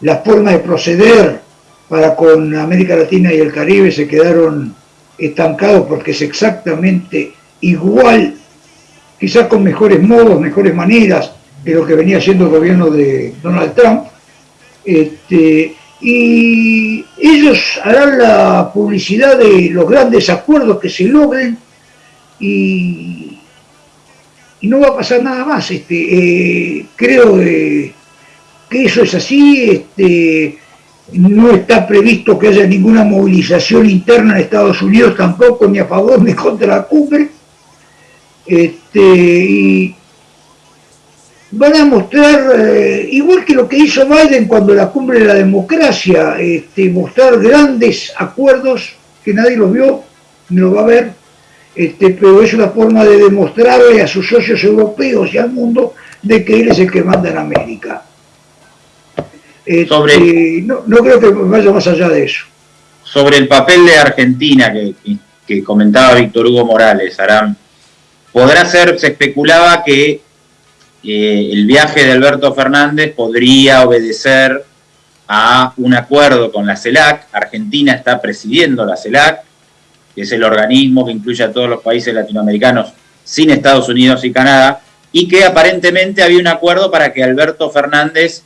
la forma de proceder para con América Latina y el Caribe se quedaron estancados porque es exactamente igual, quizás con mejores modos, mejores maneras de lo que venía siendo el gobierno de Donald Trump. Este, y ellos harán la publicidad de los grandes acuerdos que se logren y, no va a pasar nada más. Este, eh, creo que eso es así. Este, no está previsto que haya ninguna movilización interna en Estados Unidos tampoco, ni a favor ni contra la cumbre. Este, y van a mostrar, eh, igual que lo que hizo Biden cuando la cumbre de la democracia, este, mostrar grandes acuerdos que nadie los vio, ni los va a ver, este, pero es una forma de demostrarle a sus socios europeos y al mundo de que él es el que manda en América. Este, no, creo que vaya más allá de eso. Sobre el papel de Argentina que, comentaba Víctor Hugo Morales, Aram, podrá ser, se especulaba que eh, el viaje de Alberto Fernández podría obedecer a un acuerdo con la CELAC. Argentina está presidiendo la CELAC, que es el organismo que incluye a todos los países latinoamericanos sin Estados Unidos y Canadá, y que aparentemente había un acuerdo para que Alberto Fernández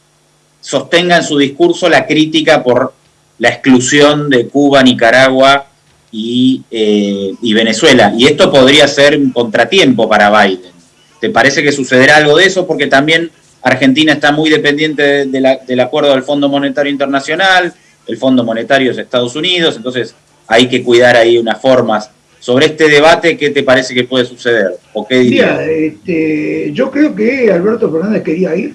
sostenga en su discurso la crítica por la exclusión de Cuba, Nicaragua eh, y, Venezuela. Y esto podría ser un contratiempo para Biden. ¿Te parece que sucederá algo de eso? Porque también Argentina está muy dependiente del acuerdo del Fondo Monetario Internacional, el Fondo Monetario es Estados Unidos, entonces hay que cuidar ahí unas formas. Sobre este debate, ¿qué te parece que puede suceder? ¿O qué este, yo creo que Alberto Fernández quería ir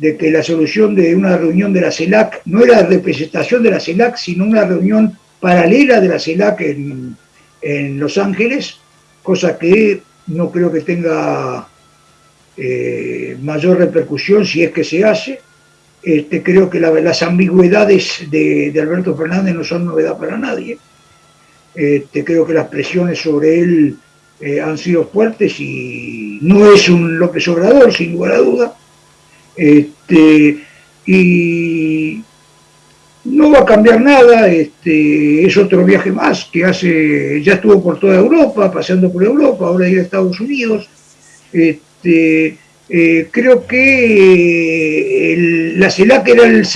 de que la solución de una reunión de la CELAC no era representación de la CELAC, sino una reunión paralela de la CELAC en, Los Ángeles, cosa que no creo que tenga eh, mayor repercusión si es que se hace. Este, creo que las ambigüedades de, Alberto Fernández no son novedad para nadie. Este, creo que las presiones sobre él eh, han sido fuertes y no es un López Obrador, sin lugar a duda este, y no va a cambiar nada, es otro viaje más que hace, ya estuvo por toda Europa, paseando por Europa, ahora ir a Estados Unidos. Eh, creo que la CELAC era el,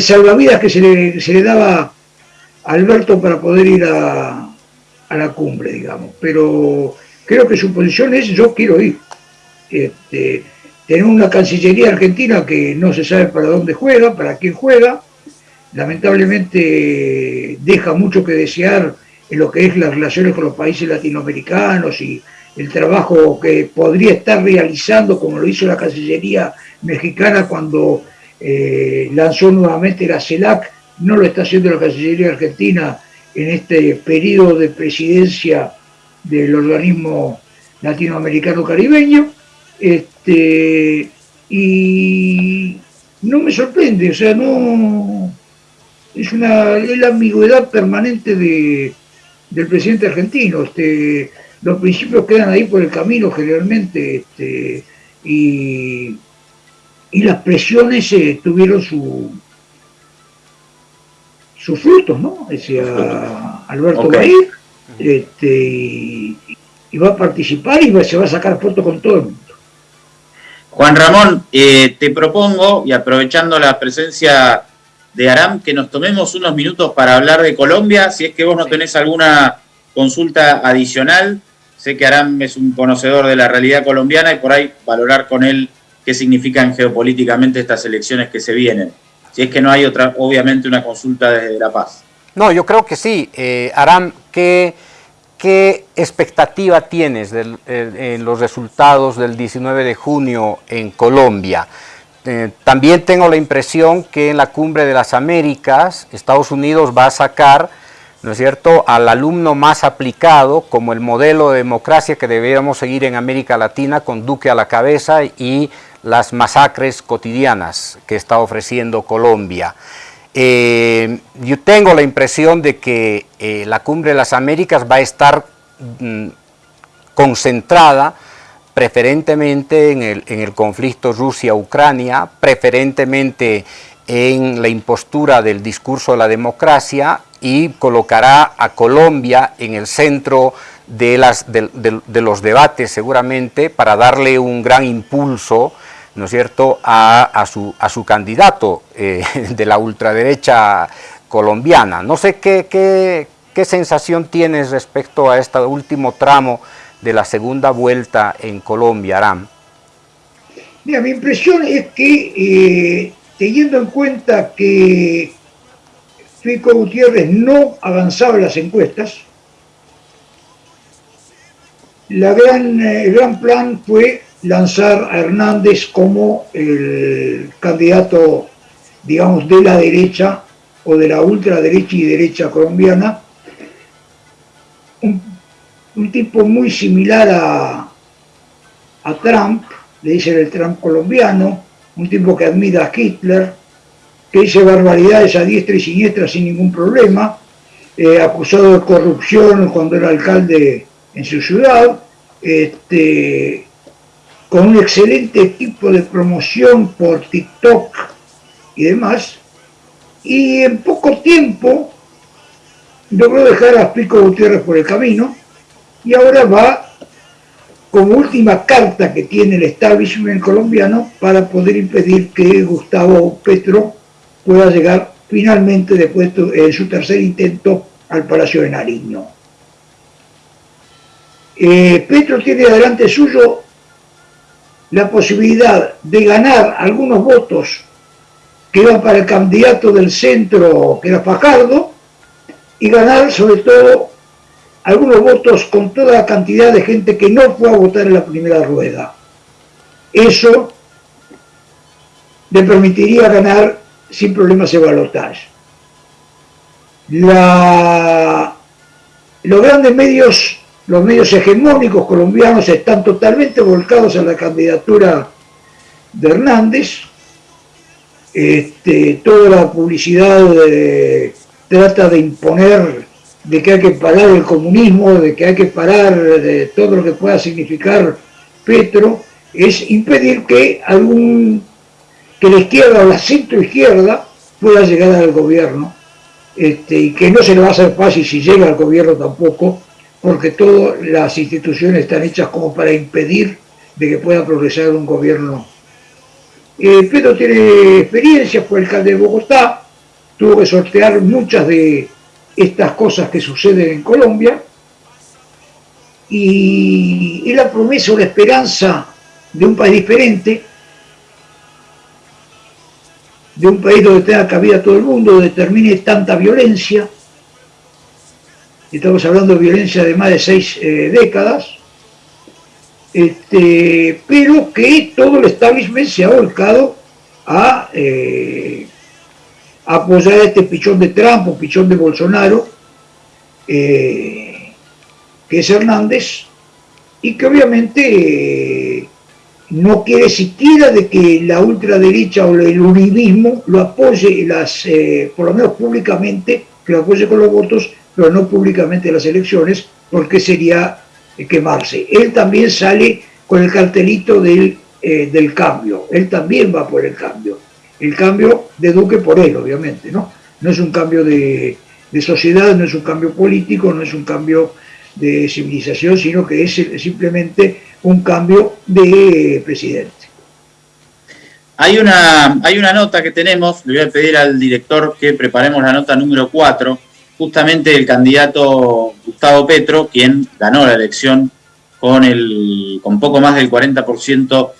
salvavidas que se le, daba a Alberto para poder ir a, a, la cumbre, digamos. Pero creo que su posición es yo quiero ir. Este, tenemos una Cancillería argentina que no se sabe para dónde juega, para quién juega, lamentablemente deja mucho que desear en lo que es las relaciones con los países latinoamericanos y el trabajo que podría estar realizando, como lo hizo la Cancillería mexicana cuando eh, lanzó nuevamente la CELAC, no lo está haciendo la Cancillería argentina en este periodo de presidencia del organismo latinoamericano caribeño. Este, y no me sorprende, o sea, no es una es la ambigüedad permanente de, del presidente argentino. Este, los principios quedan ahí por el camino generalmente este, y, y las presiones eh, tuvieron su, sus frutos, ¿no? Decía Alberto okay. este, y, y, va a participar y va, se va a sacar foto con todo el mundo. Juan Ramón, eh, te propongo, y aprovechando la presencia de Aram, que nos tomemos unos minutos para hablar de Colombia, si es que vos no tenés alguna consulta adicional, sé que Aram es un conocedor de la realidad colombiana y por ahí valorar con él qué significan geopolíticamente estas elecciones que se vienen. Si es que no hay otra, obviamente, una consulta desde La Paz. No, yo creo que sí. Eh, Aram, ¿qué, ¿qué expectativa tienes de, los resultados del 19 de junio en Colombia? Eh, también tengo la impresión que en la Cumbre de las Américas, Estados Unidos va a sacar, ¿no es cierto?, al alumno más aplicado como el modelo de democracia que deberíamos seguir en América Latina con Duque a la cabeza y las masacres cotidianas que está ofreciendo Colombia. Eh, yo tengo la impresión de que eh, la Cumbre de las Américas va a estar mm, concentrada preferentemente en el, en el conflicto Rusia-Ucrania, preferentemente en la impostura del discurso de la democracia y colocará a Colombia en el centro de, las, de, los debates seguramente para darle un gran impulso ¿no es cierto?, a, a, su, a su candidato eh, <laughs> de la ultraderecha colombiana. No sé qué, qué, qué sensación tienes respecto a este último tramo de la segunda vuelta en Colombia, Aram. Mira, mi impresión es que, eh, teniendo en cuenta que Fico Gutiérrez no avanzaba las encuestas, la gran, el gran plan fue lanzar a Hernández como el candidato, digamos, de la derecha o de la ultraderecha y derecha colombiana, un, un tipo muy similar a, a, Trump, le dicen el Trump colombiano, un tipo que admira a Hitler, que dice barbaridades a diestra y siniestra sin ningún problema, eh, acusado de corrupción cuando era alcalde en su ciudad, este, con un excelente tipo de promoción por TikTok y demás, y en poco tiempo logró dejar a Pico Gutiérrez por el camino y ahora va como última carta que tiene el establishment colombiano para poder impedir que Gustavo Petro pueda llegar finalmente después de su tercer intento al Palacio de Nariño. Eh, Petro tiene delante suyo la posibilidad de ganar algunos votos que iban para el candidato del centro, que era Fajardo, y ganar sobre todo algunos votos con toda la cantidad de gente que no fue a votar en la primera rueda. Eso le permitiría ganar sin problemas de balotaje. La... Los grandes medios los medios hegemónicos colombianos están totalmente volcados a la candidatura de Hernández. Este, toda la publicidad trata de imponer de que hay que parar el comunismo, de que hay que parar de todo lo que pueda significar Petro, es impedir que algún que la izquierda o la centro izquierda pueda llegar al gobierno este, y que no se le va a hacer fácil si llega al gobierno tampoco porque todas las instituciones están hechas como para impedir de que pueda progresar un gobierno. Eh, Pedro tiene experiencia, fue alcalde de Bogotá, tuvo que sortear muchas de estas cosas que suceden en Colombia, y es la promesa o la esperanza de un país diferente, de un país donde tenga cabida todo el mundo, donde termine tanta violencia. Estamos hablando de violencia de más de seis eh, décadas. Este, pero que todo el establishment se ha volcado a eh, apoyar a este pichón de Trump pichón de Bolsonaro, eh, que es Hernández, y que obviamente no quiere siquiera de que la ultraderecha o el uribismo lo apoye, las, eh, por lo menos públicamente, que lo apoye con los votos, pero no públicamente en las elecciones, porque sería eh, quemarse. Él también sale con el cartelito del, eh, del cambio, él también va por el cambio. El cambio de Duque por él, obviamente, ¿no? No es un cambio de, sociedad, no es un cambio político, no es un cambio de civilización, sino que es simplemente un cambio de presidente. Hay una, hay una nota que tenemos, le voy a pedir al director que preparemos la nota número 4, justamente el candidato Gustavo Petro, quien ganó la elección con, el, con poco más del 40%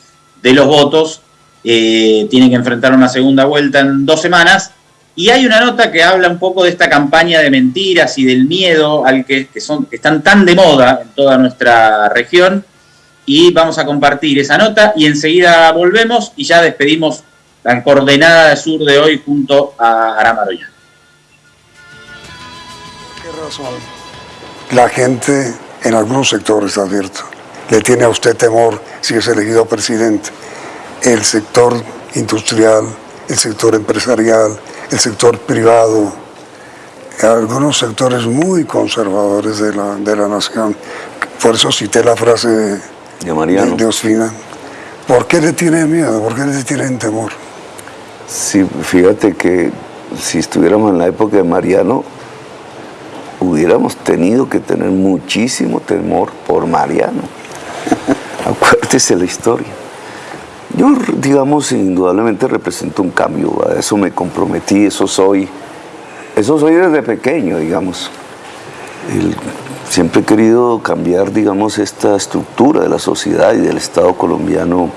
de los votos, eh, tiene que enfrentar una segunda vuelta en dos semanas y hay una nota que habla un poco de esta campaña de mentiras y del miedo al que, son, que están tan de moda en toda nuestra región. Y vamos a compartir esa nota y enseguida volvemos y ya despedimos la coordenada de sur de hoy junto a Aramaroya. ¿Qué razón? La gente en algunos sectores, advierto, le tiene a usted temor si es elegido presidente. El sector industrial, el sector empresarial, el sector privado, algunos sectores muy conservadores de la, de la nación. Por eso cité la frase de, de Mariano. De, Ospina. ¿Por qué le tienen miedo? ¿Por qué le tienen temor? Sí, fíjate que si estuviéramos en la época de Mariano, hubiéramos tenido que tener muchísimo temor por Mariano. <laughs> Acuérdese la historia. Yo, digamos, indudablemente represento un cambio, a eso me comprometí, eso soy, eso soy desde pequeño, digamos. siempre he querido cambiar, digamos, esta estructura de la sociedad y del Estado colombiano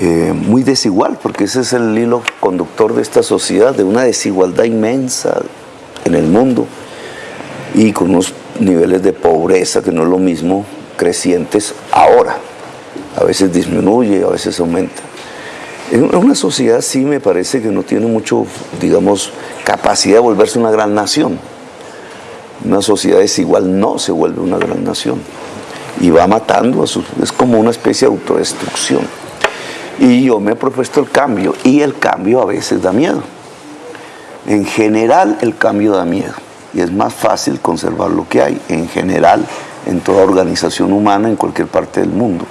eh, muy desigual, porque ese es el hilo conductor de esta sociedad, de una desigualdad inmensa en el mundo y con unos niveles de pobreza que no es lo mismo crecientes ahora a veces disminuye, a veces aumenta. En una sociedad sí me parece que no tiene mucho, digamos, capacidad de volverse una gran nación. Una sociedad desigual no se vuelve una gran nación. Y va matando a sus... es como una especie de autodestrucción. Y yo me he propuesto el cambio, y el cambio a veces da miedo. En general el cambio da miedo, y es más fácil conservar lo que hay, en general, en toda organización humana, en cualquier parte del mundo.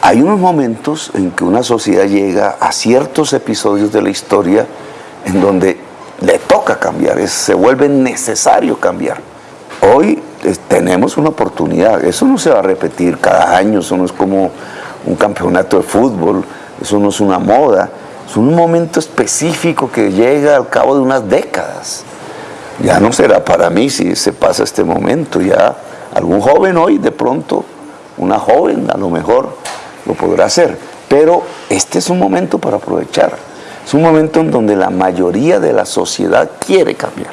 Hay unos momentos en que una sociedad llega a ciertos episodios de la historia en donde le toca cambiar, se vuelve necesario cambiar. Hoy eh, tenemos una oportunidad, eso no se va a repetir cada año, eso no es como un campeonato de fútbol, eso no es una moda, es un momento específico que llega al cabo de unas décadas. Ya no será para mí si se pasa este momento, ya algún joven hoy de pronto, una joven a lo mejor, lo podrá hacer. Pero este es un momento para aprovechar. Es un momento en donde la mayoría de la sociedad quiere cambiar.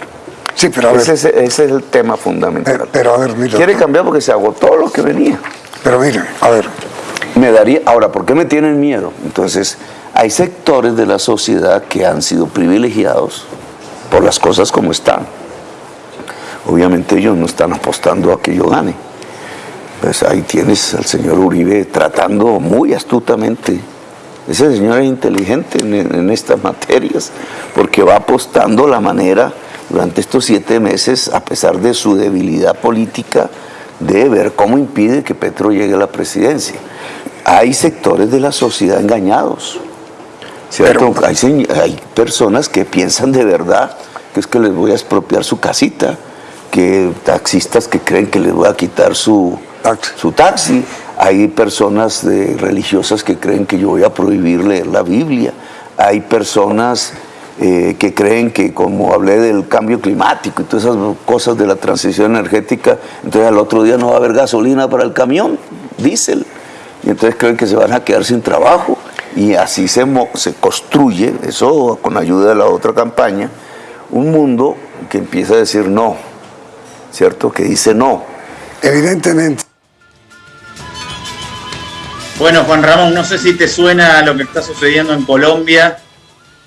Sí, pero a ese, es, ese, es, el tema fundamental. Pero, a ver, mira. Quiere cambiar porque se agotó lo que venía. Pero mire, a ver. Me daría, ahora, ¿por qué me tienen miedo? Entonces, hay sectores de la sociedad que han sido privilegiados por las cosas como están. Obviamente ellos no están apostando a que yo gane. Pues ahí tienes al señor Uribe tratando muy astutamente. Ese señor es inteligente en, estas materias, porque va apostando la manera durante estos siete meses, a pesar de su debilidad política, de ver cómo impide que Petro llegue a la presidencia. Hay sectores de la sociedad engañados. hay, hay personas que piensan de verdad que es que les voy a expropiar su casita, que taxistas que creen que les voy a quitar su, su taxi. Hay personas religiosas que creen que yo voy a prohibir leer la Biblia. Hay personas eh, que creen que como hablé del cambio climático y todas esas cosas de la transición energética, entonces al otro día no va a haber gasolina para el camión, diésel. Y entonces creen que se van a quedar sin trabajo. Y así se, se construye, eso con ayuda de la otra campaña, un mundo que empieza a decir no, ¿cierto? Que dice no. Evidentemente. Bueno, Juan Ramón, no sé si te suena lo que está sucediendo en Colombia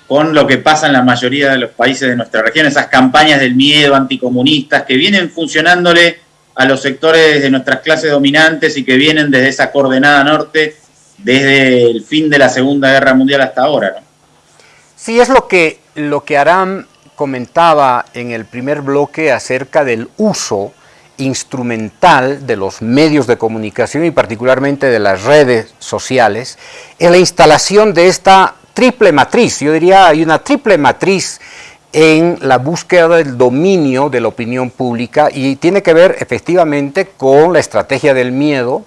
con lo que pasa en la mayoría de los países de nuestra región, esas campañas del miedo anticomunistas que vienen funcionándole a los sectores de nuestras clases dominantes y que vienen desde esa coordenada norte desde el fin de la Segunda Guerra Mundial hasta ahora. ¿no? Sí, es lo que, lo que Aram comentaba en el primer bloque acerca del uso instrumental de los medios de comunicación y particularmente de las redes sociales en la instalación de esta triple matriz, yo diría hay una triple matriz en la búsqueda del dominio de la opinión pública y tiene que ver efectivamente con la estrategia del miedo,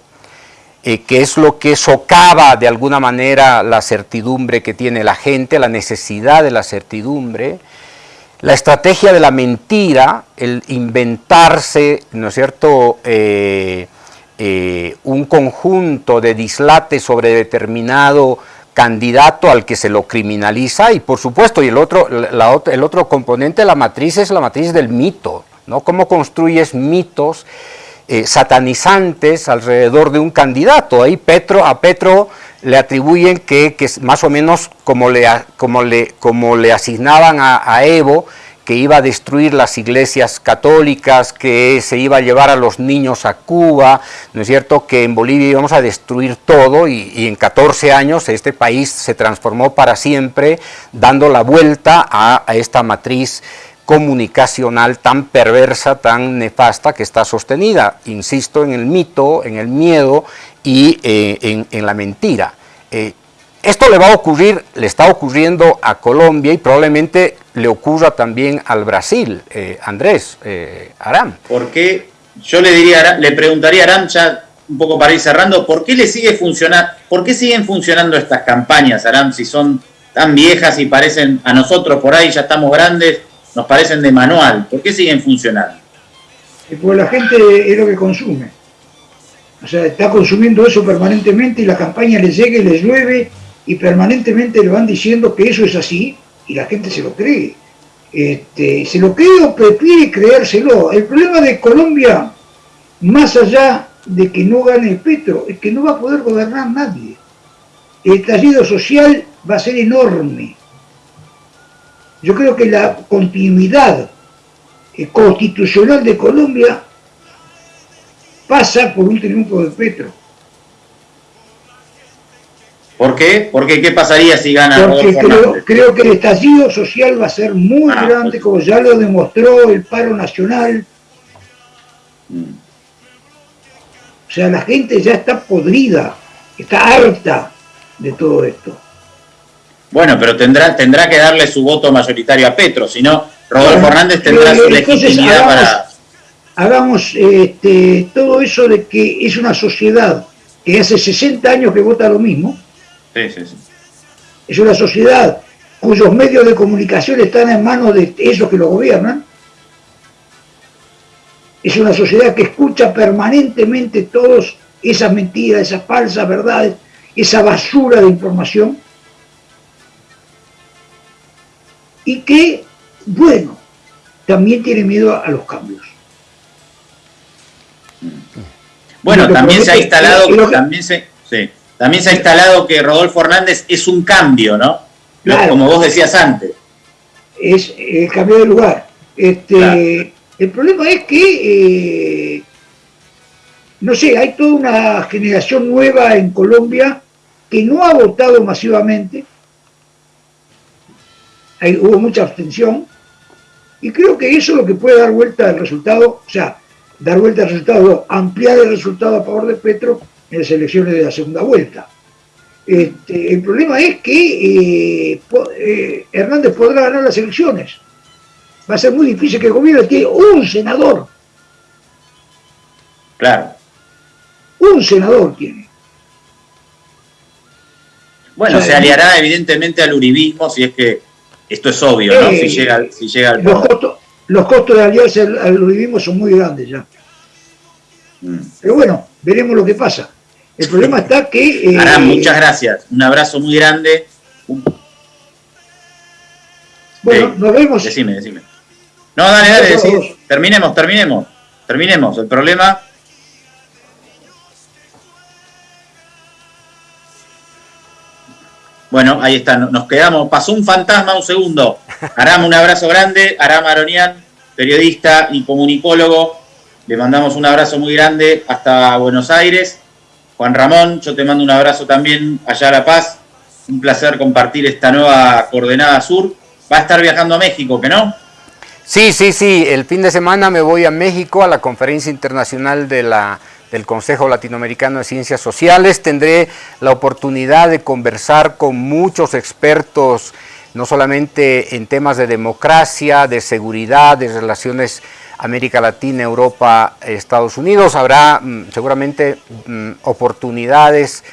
eh, que es lo que socava de alguna manera la certidumbre que tiene la gente, la necesidad de la certidumbre, la estrategia de la mentira, el inventarse, ¿no es cierto?, eh, eh, un conjunto de dislates sobre determinado candidato al que se lo criminaliza y por supuesto, y el otro, el otro componente de la matriz es la matriz del mito, ¿no? Cómo construyes mitos eh, satanizantes alrededor de un candidato. Ahí Petro, a Petro le atribuyen que, que más o menos como le, como le, como le asignaban a, Evo, que iba a destruir las iglesias católicas, que se iba a llevar a los niños a Cuba, ¿no es cierto? Que en Bolivia íbamos a destruir todo y, en 14 años este país se transformó para siempre, dando la vuelta a, esta matriz comunicacional tan perversa, tan nefasta que está sostenida, insisto, en el mito, en el miedo y eh, en, la mentira. Eh, esto le va a ocurrir, le está ocurriendo a Colombia y probablemente le ocurra también al Brasil, eh, Andrés, Aram. ¿Por qué? Yo le diría, le preguntaría a Aram, un poco para ir cerrando, ¿por qué le sigue funcionando, por qué siguen funcionando estas campañas, Aram, si son tan viejas y parecen a nosotros por ahí ya estamos grandes, nos parecen de manual? ¿Por qué siguen funcionando? Porque la gente es lo que consume. O sea, está consumiendo eso permanentemente y la campaña le llega y le llueve y permanentemente le van diciendo que eso es así y la gente se lo cree. Este, se lo cree o prefiere creérselo. El problema de Colombia, más allá de que no gane Petro, es que no va a poder gobernar nadie. El estallido social va a ser enorme. Yo creo que la continuidad eh, constitucional de Colombia pasa por un triunfo de Petro. ¿Por qué? Porque ¿qué pasaría si gana Porque creo, creo, que el estallido social va a ser muy ah, grande, pues. como ya lo demostró el paro nacional. O sea, la gente ya está podrida, está harta de todo esto. Bueno, pero tendrá, tendrá que darle su voto mayoritario a Petro, si no, Rodolfo Hernández tendrá su legitimidad para hagamos este, todo eso de que es una sociedad que hace 60 años que vota lo mismo. Es una sociedad cuyos medios de comunicación están en manos de esos que lo gobiernan. Es una sociedad que escucha permanentemente todas esas mentiras, esas falsas verdades, esa basura de información. Y que, bueno, también tiene miedo a los cambios. Bueno, también se ha instalado, también se, también se ha instalado que Rodolfo Hernández es un cambio, ¿no? Como vos decías antes. Es el cambio de lugar. Este, El problema es que, eh, no sé, hay toda una generación nueva en Colombia que no ha votado masivamente. Hay, hubo mucha abstención. Y creo que eso es lo que puede dar vuelta al resultado. O sea, dar vuelta al resultado, ampliar el resultado a favor de Petro en las elecciones de la segunda vuelta. Este, el problema es que eh, eh, Hernández podrá ganar las elecciones. Va a ser muy difícil que el gobierno tiene un senador. Claro. Un senador tiene. Bueno, se aliará evidentemente al uribismo si es que esto es obvio, ¿no? Si eh, llega, si llega al los costos de aliarse al, uribismo son muy grandes ya. Mm. Pero bueno, veremos lo que pasa. El problema está que... Eh, muchas gracias. Un abrazo muy grande. Bueno, nos vemos. Decime, decime. No, dale, dale, terminemos, terminemos. Terminemos. El problema... Bueno, ahí está, nos quedamos. Pasó un fantasma un segundo. Aram, un abrazo grande. Aram Aronian, periodista y comunicólogo. Le mandamos un abrazo muy grande hasta Buenos Aires. Juan Ramón, yo te mando un abrazo también allá a La Paz. Un placer compartir esta nueva coordenada sur. Va a estar viajando a México, ¿que no? Sí, sí, sí. El fin de semana me voy a México a la conferencia internacional de la, del Consejo Latinoamericano de Ciencias Sociales. Tendré la oportunidad de conversar con muchos expertos, no solamente en temas de democracia, de seguridad, de relaciones América Latina, Europa, Estados Unidos. Habrá mm, seguramente mm, oportunidades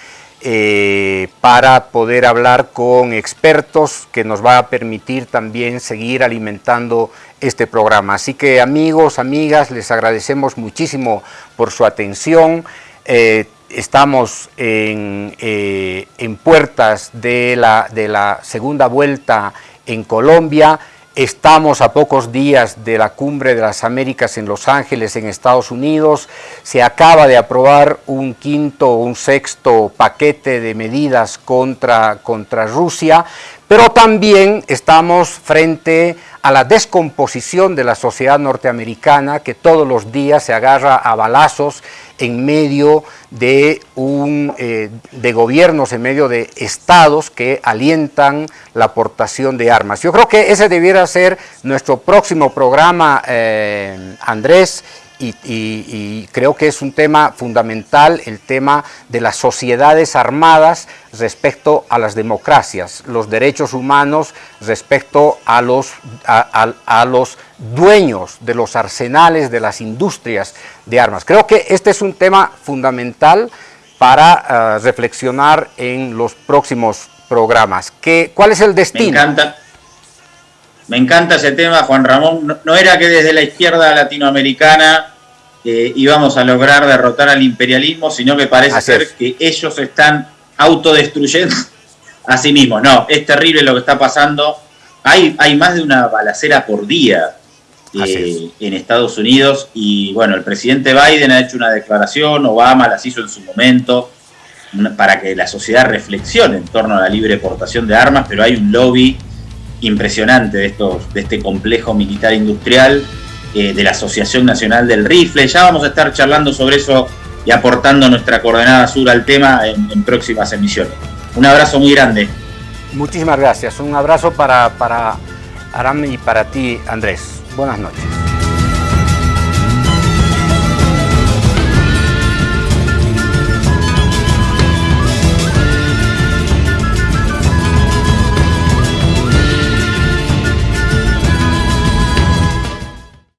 eh, para poder hablar con expertos que nos va a permitir también seguir alimentando este programa. Así que amigos, amigas, les agradecemos muchísimo por su atención. Eh, estamos en, eh, en puertas de la, de la segunda vuelta en Colombia. Estamos a pocos días de la cumbre de las Américas en Los Ángeles, en Estados Unidos. Se acaba de aprobar un quinto o un sexto paquete de medidas contra, contra Rusia, pero también estamos frente a la descomposición de la sociedad norteamericana que todos los días se agarra a balazos en medio de, un, eh, de gobiernos, en medio de estados que alientan la aportación de armas. Yo creo que ese debiera ser nuestro próximo programa, eh, Andrés, y, creo que es un tema fundamental el tema de las sociedades armadas respecto a las democracias, los derechos humanos respecto a los, a, los dueños de los arsenales de las industrias de armas. Creo que este es un tema fundamental para eh, reflexionar en los próximos programas. ¿Qué, ¿Cuál es el destino? Me encanta. Me encanta ese tema, Juan Ramón. No, era que desde la izquierda latinoamericana eh, íbamos a lograr derrotar al imperialismo, sino que parece ser que ellos están autodestruyendo a sí mismos. No, es terrible lo que está pasando. Hay, hay más de una balacera por día eh, en Estados Unidos y bueno, el presidente Biden ha hecho una declaración, Obama las hizo en su momento para que la sociedad reflexione en torno a la libre portación de armas, pero hay un lobby impresionante de, estos, de este complejo militar industrial, eh, de la Asociación Nacional del Rifle. Ya vamos a estar charlando sobre eso y aportando nuestra coordenada sur al tema en, próximas emisiones. Un abrazo muy grande. Muchísimas gracias. Un abrazo para, para Aram y para ti, Andrés. Buenas noches.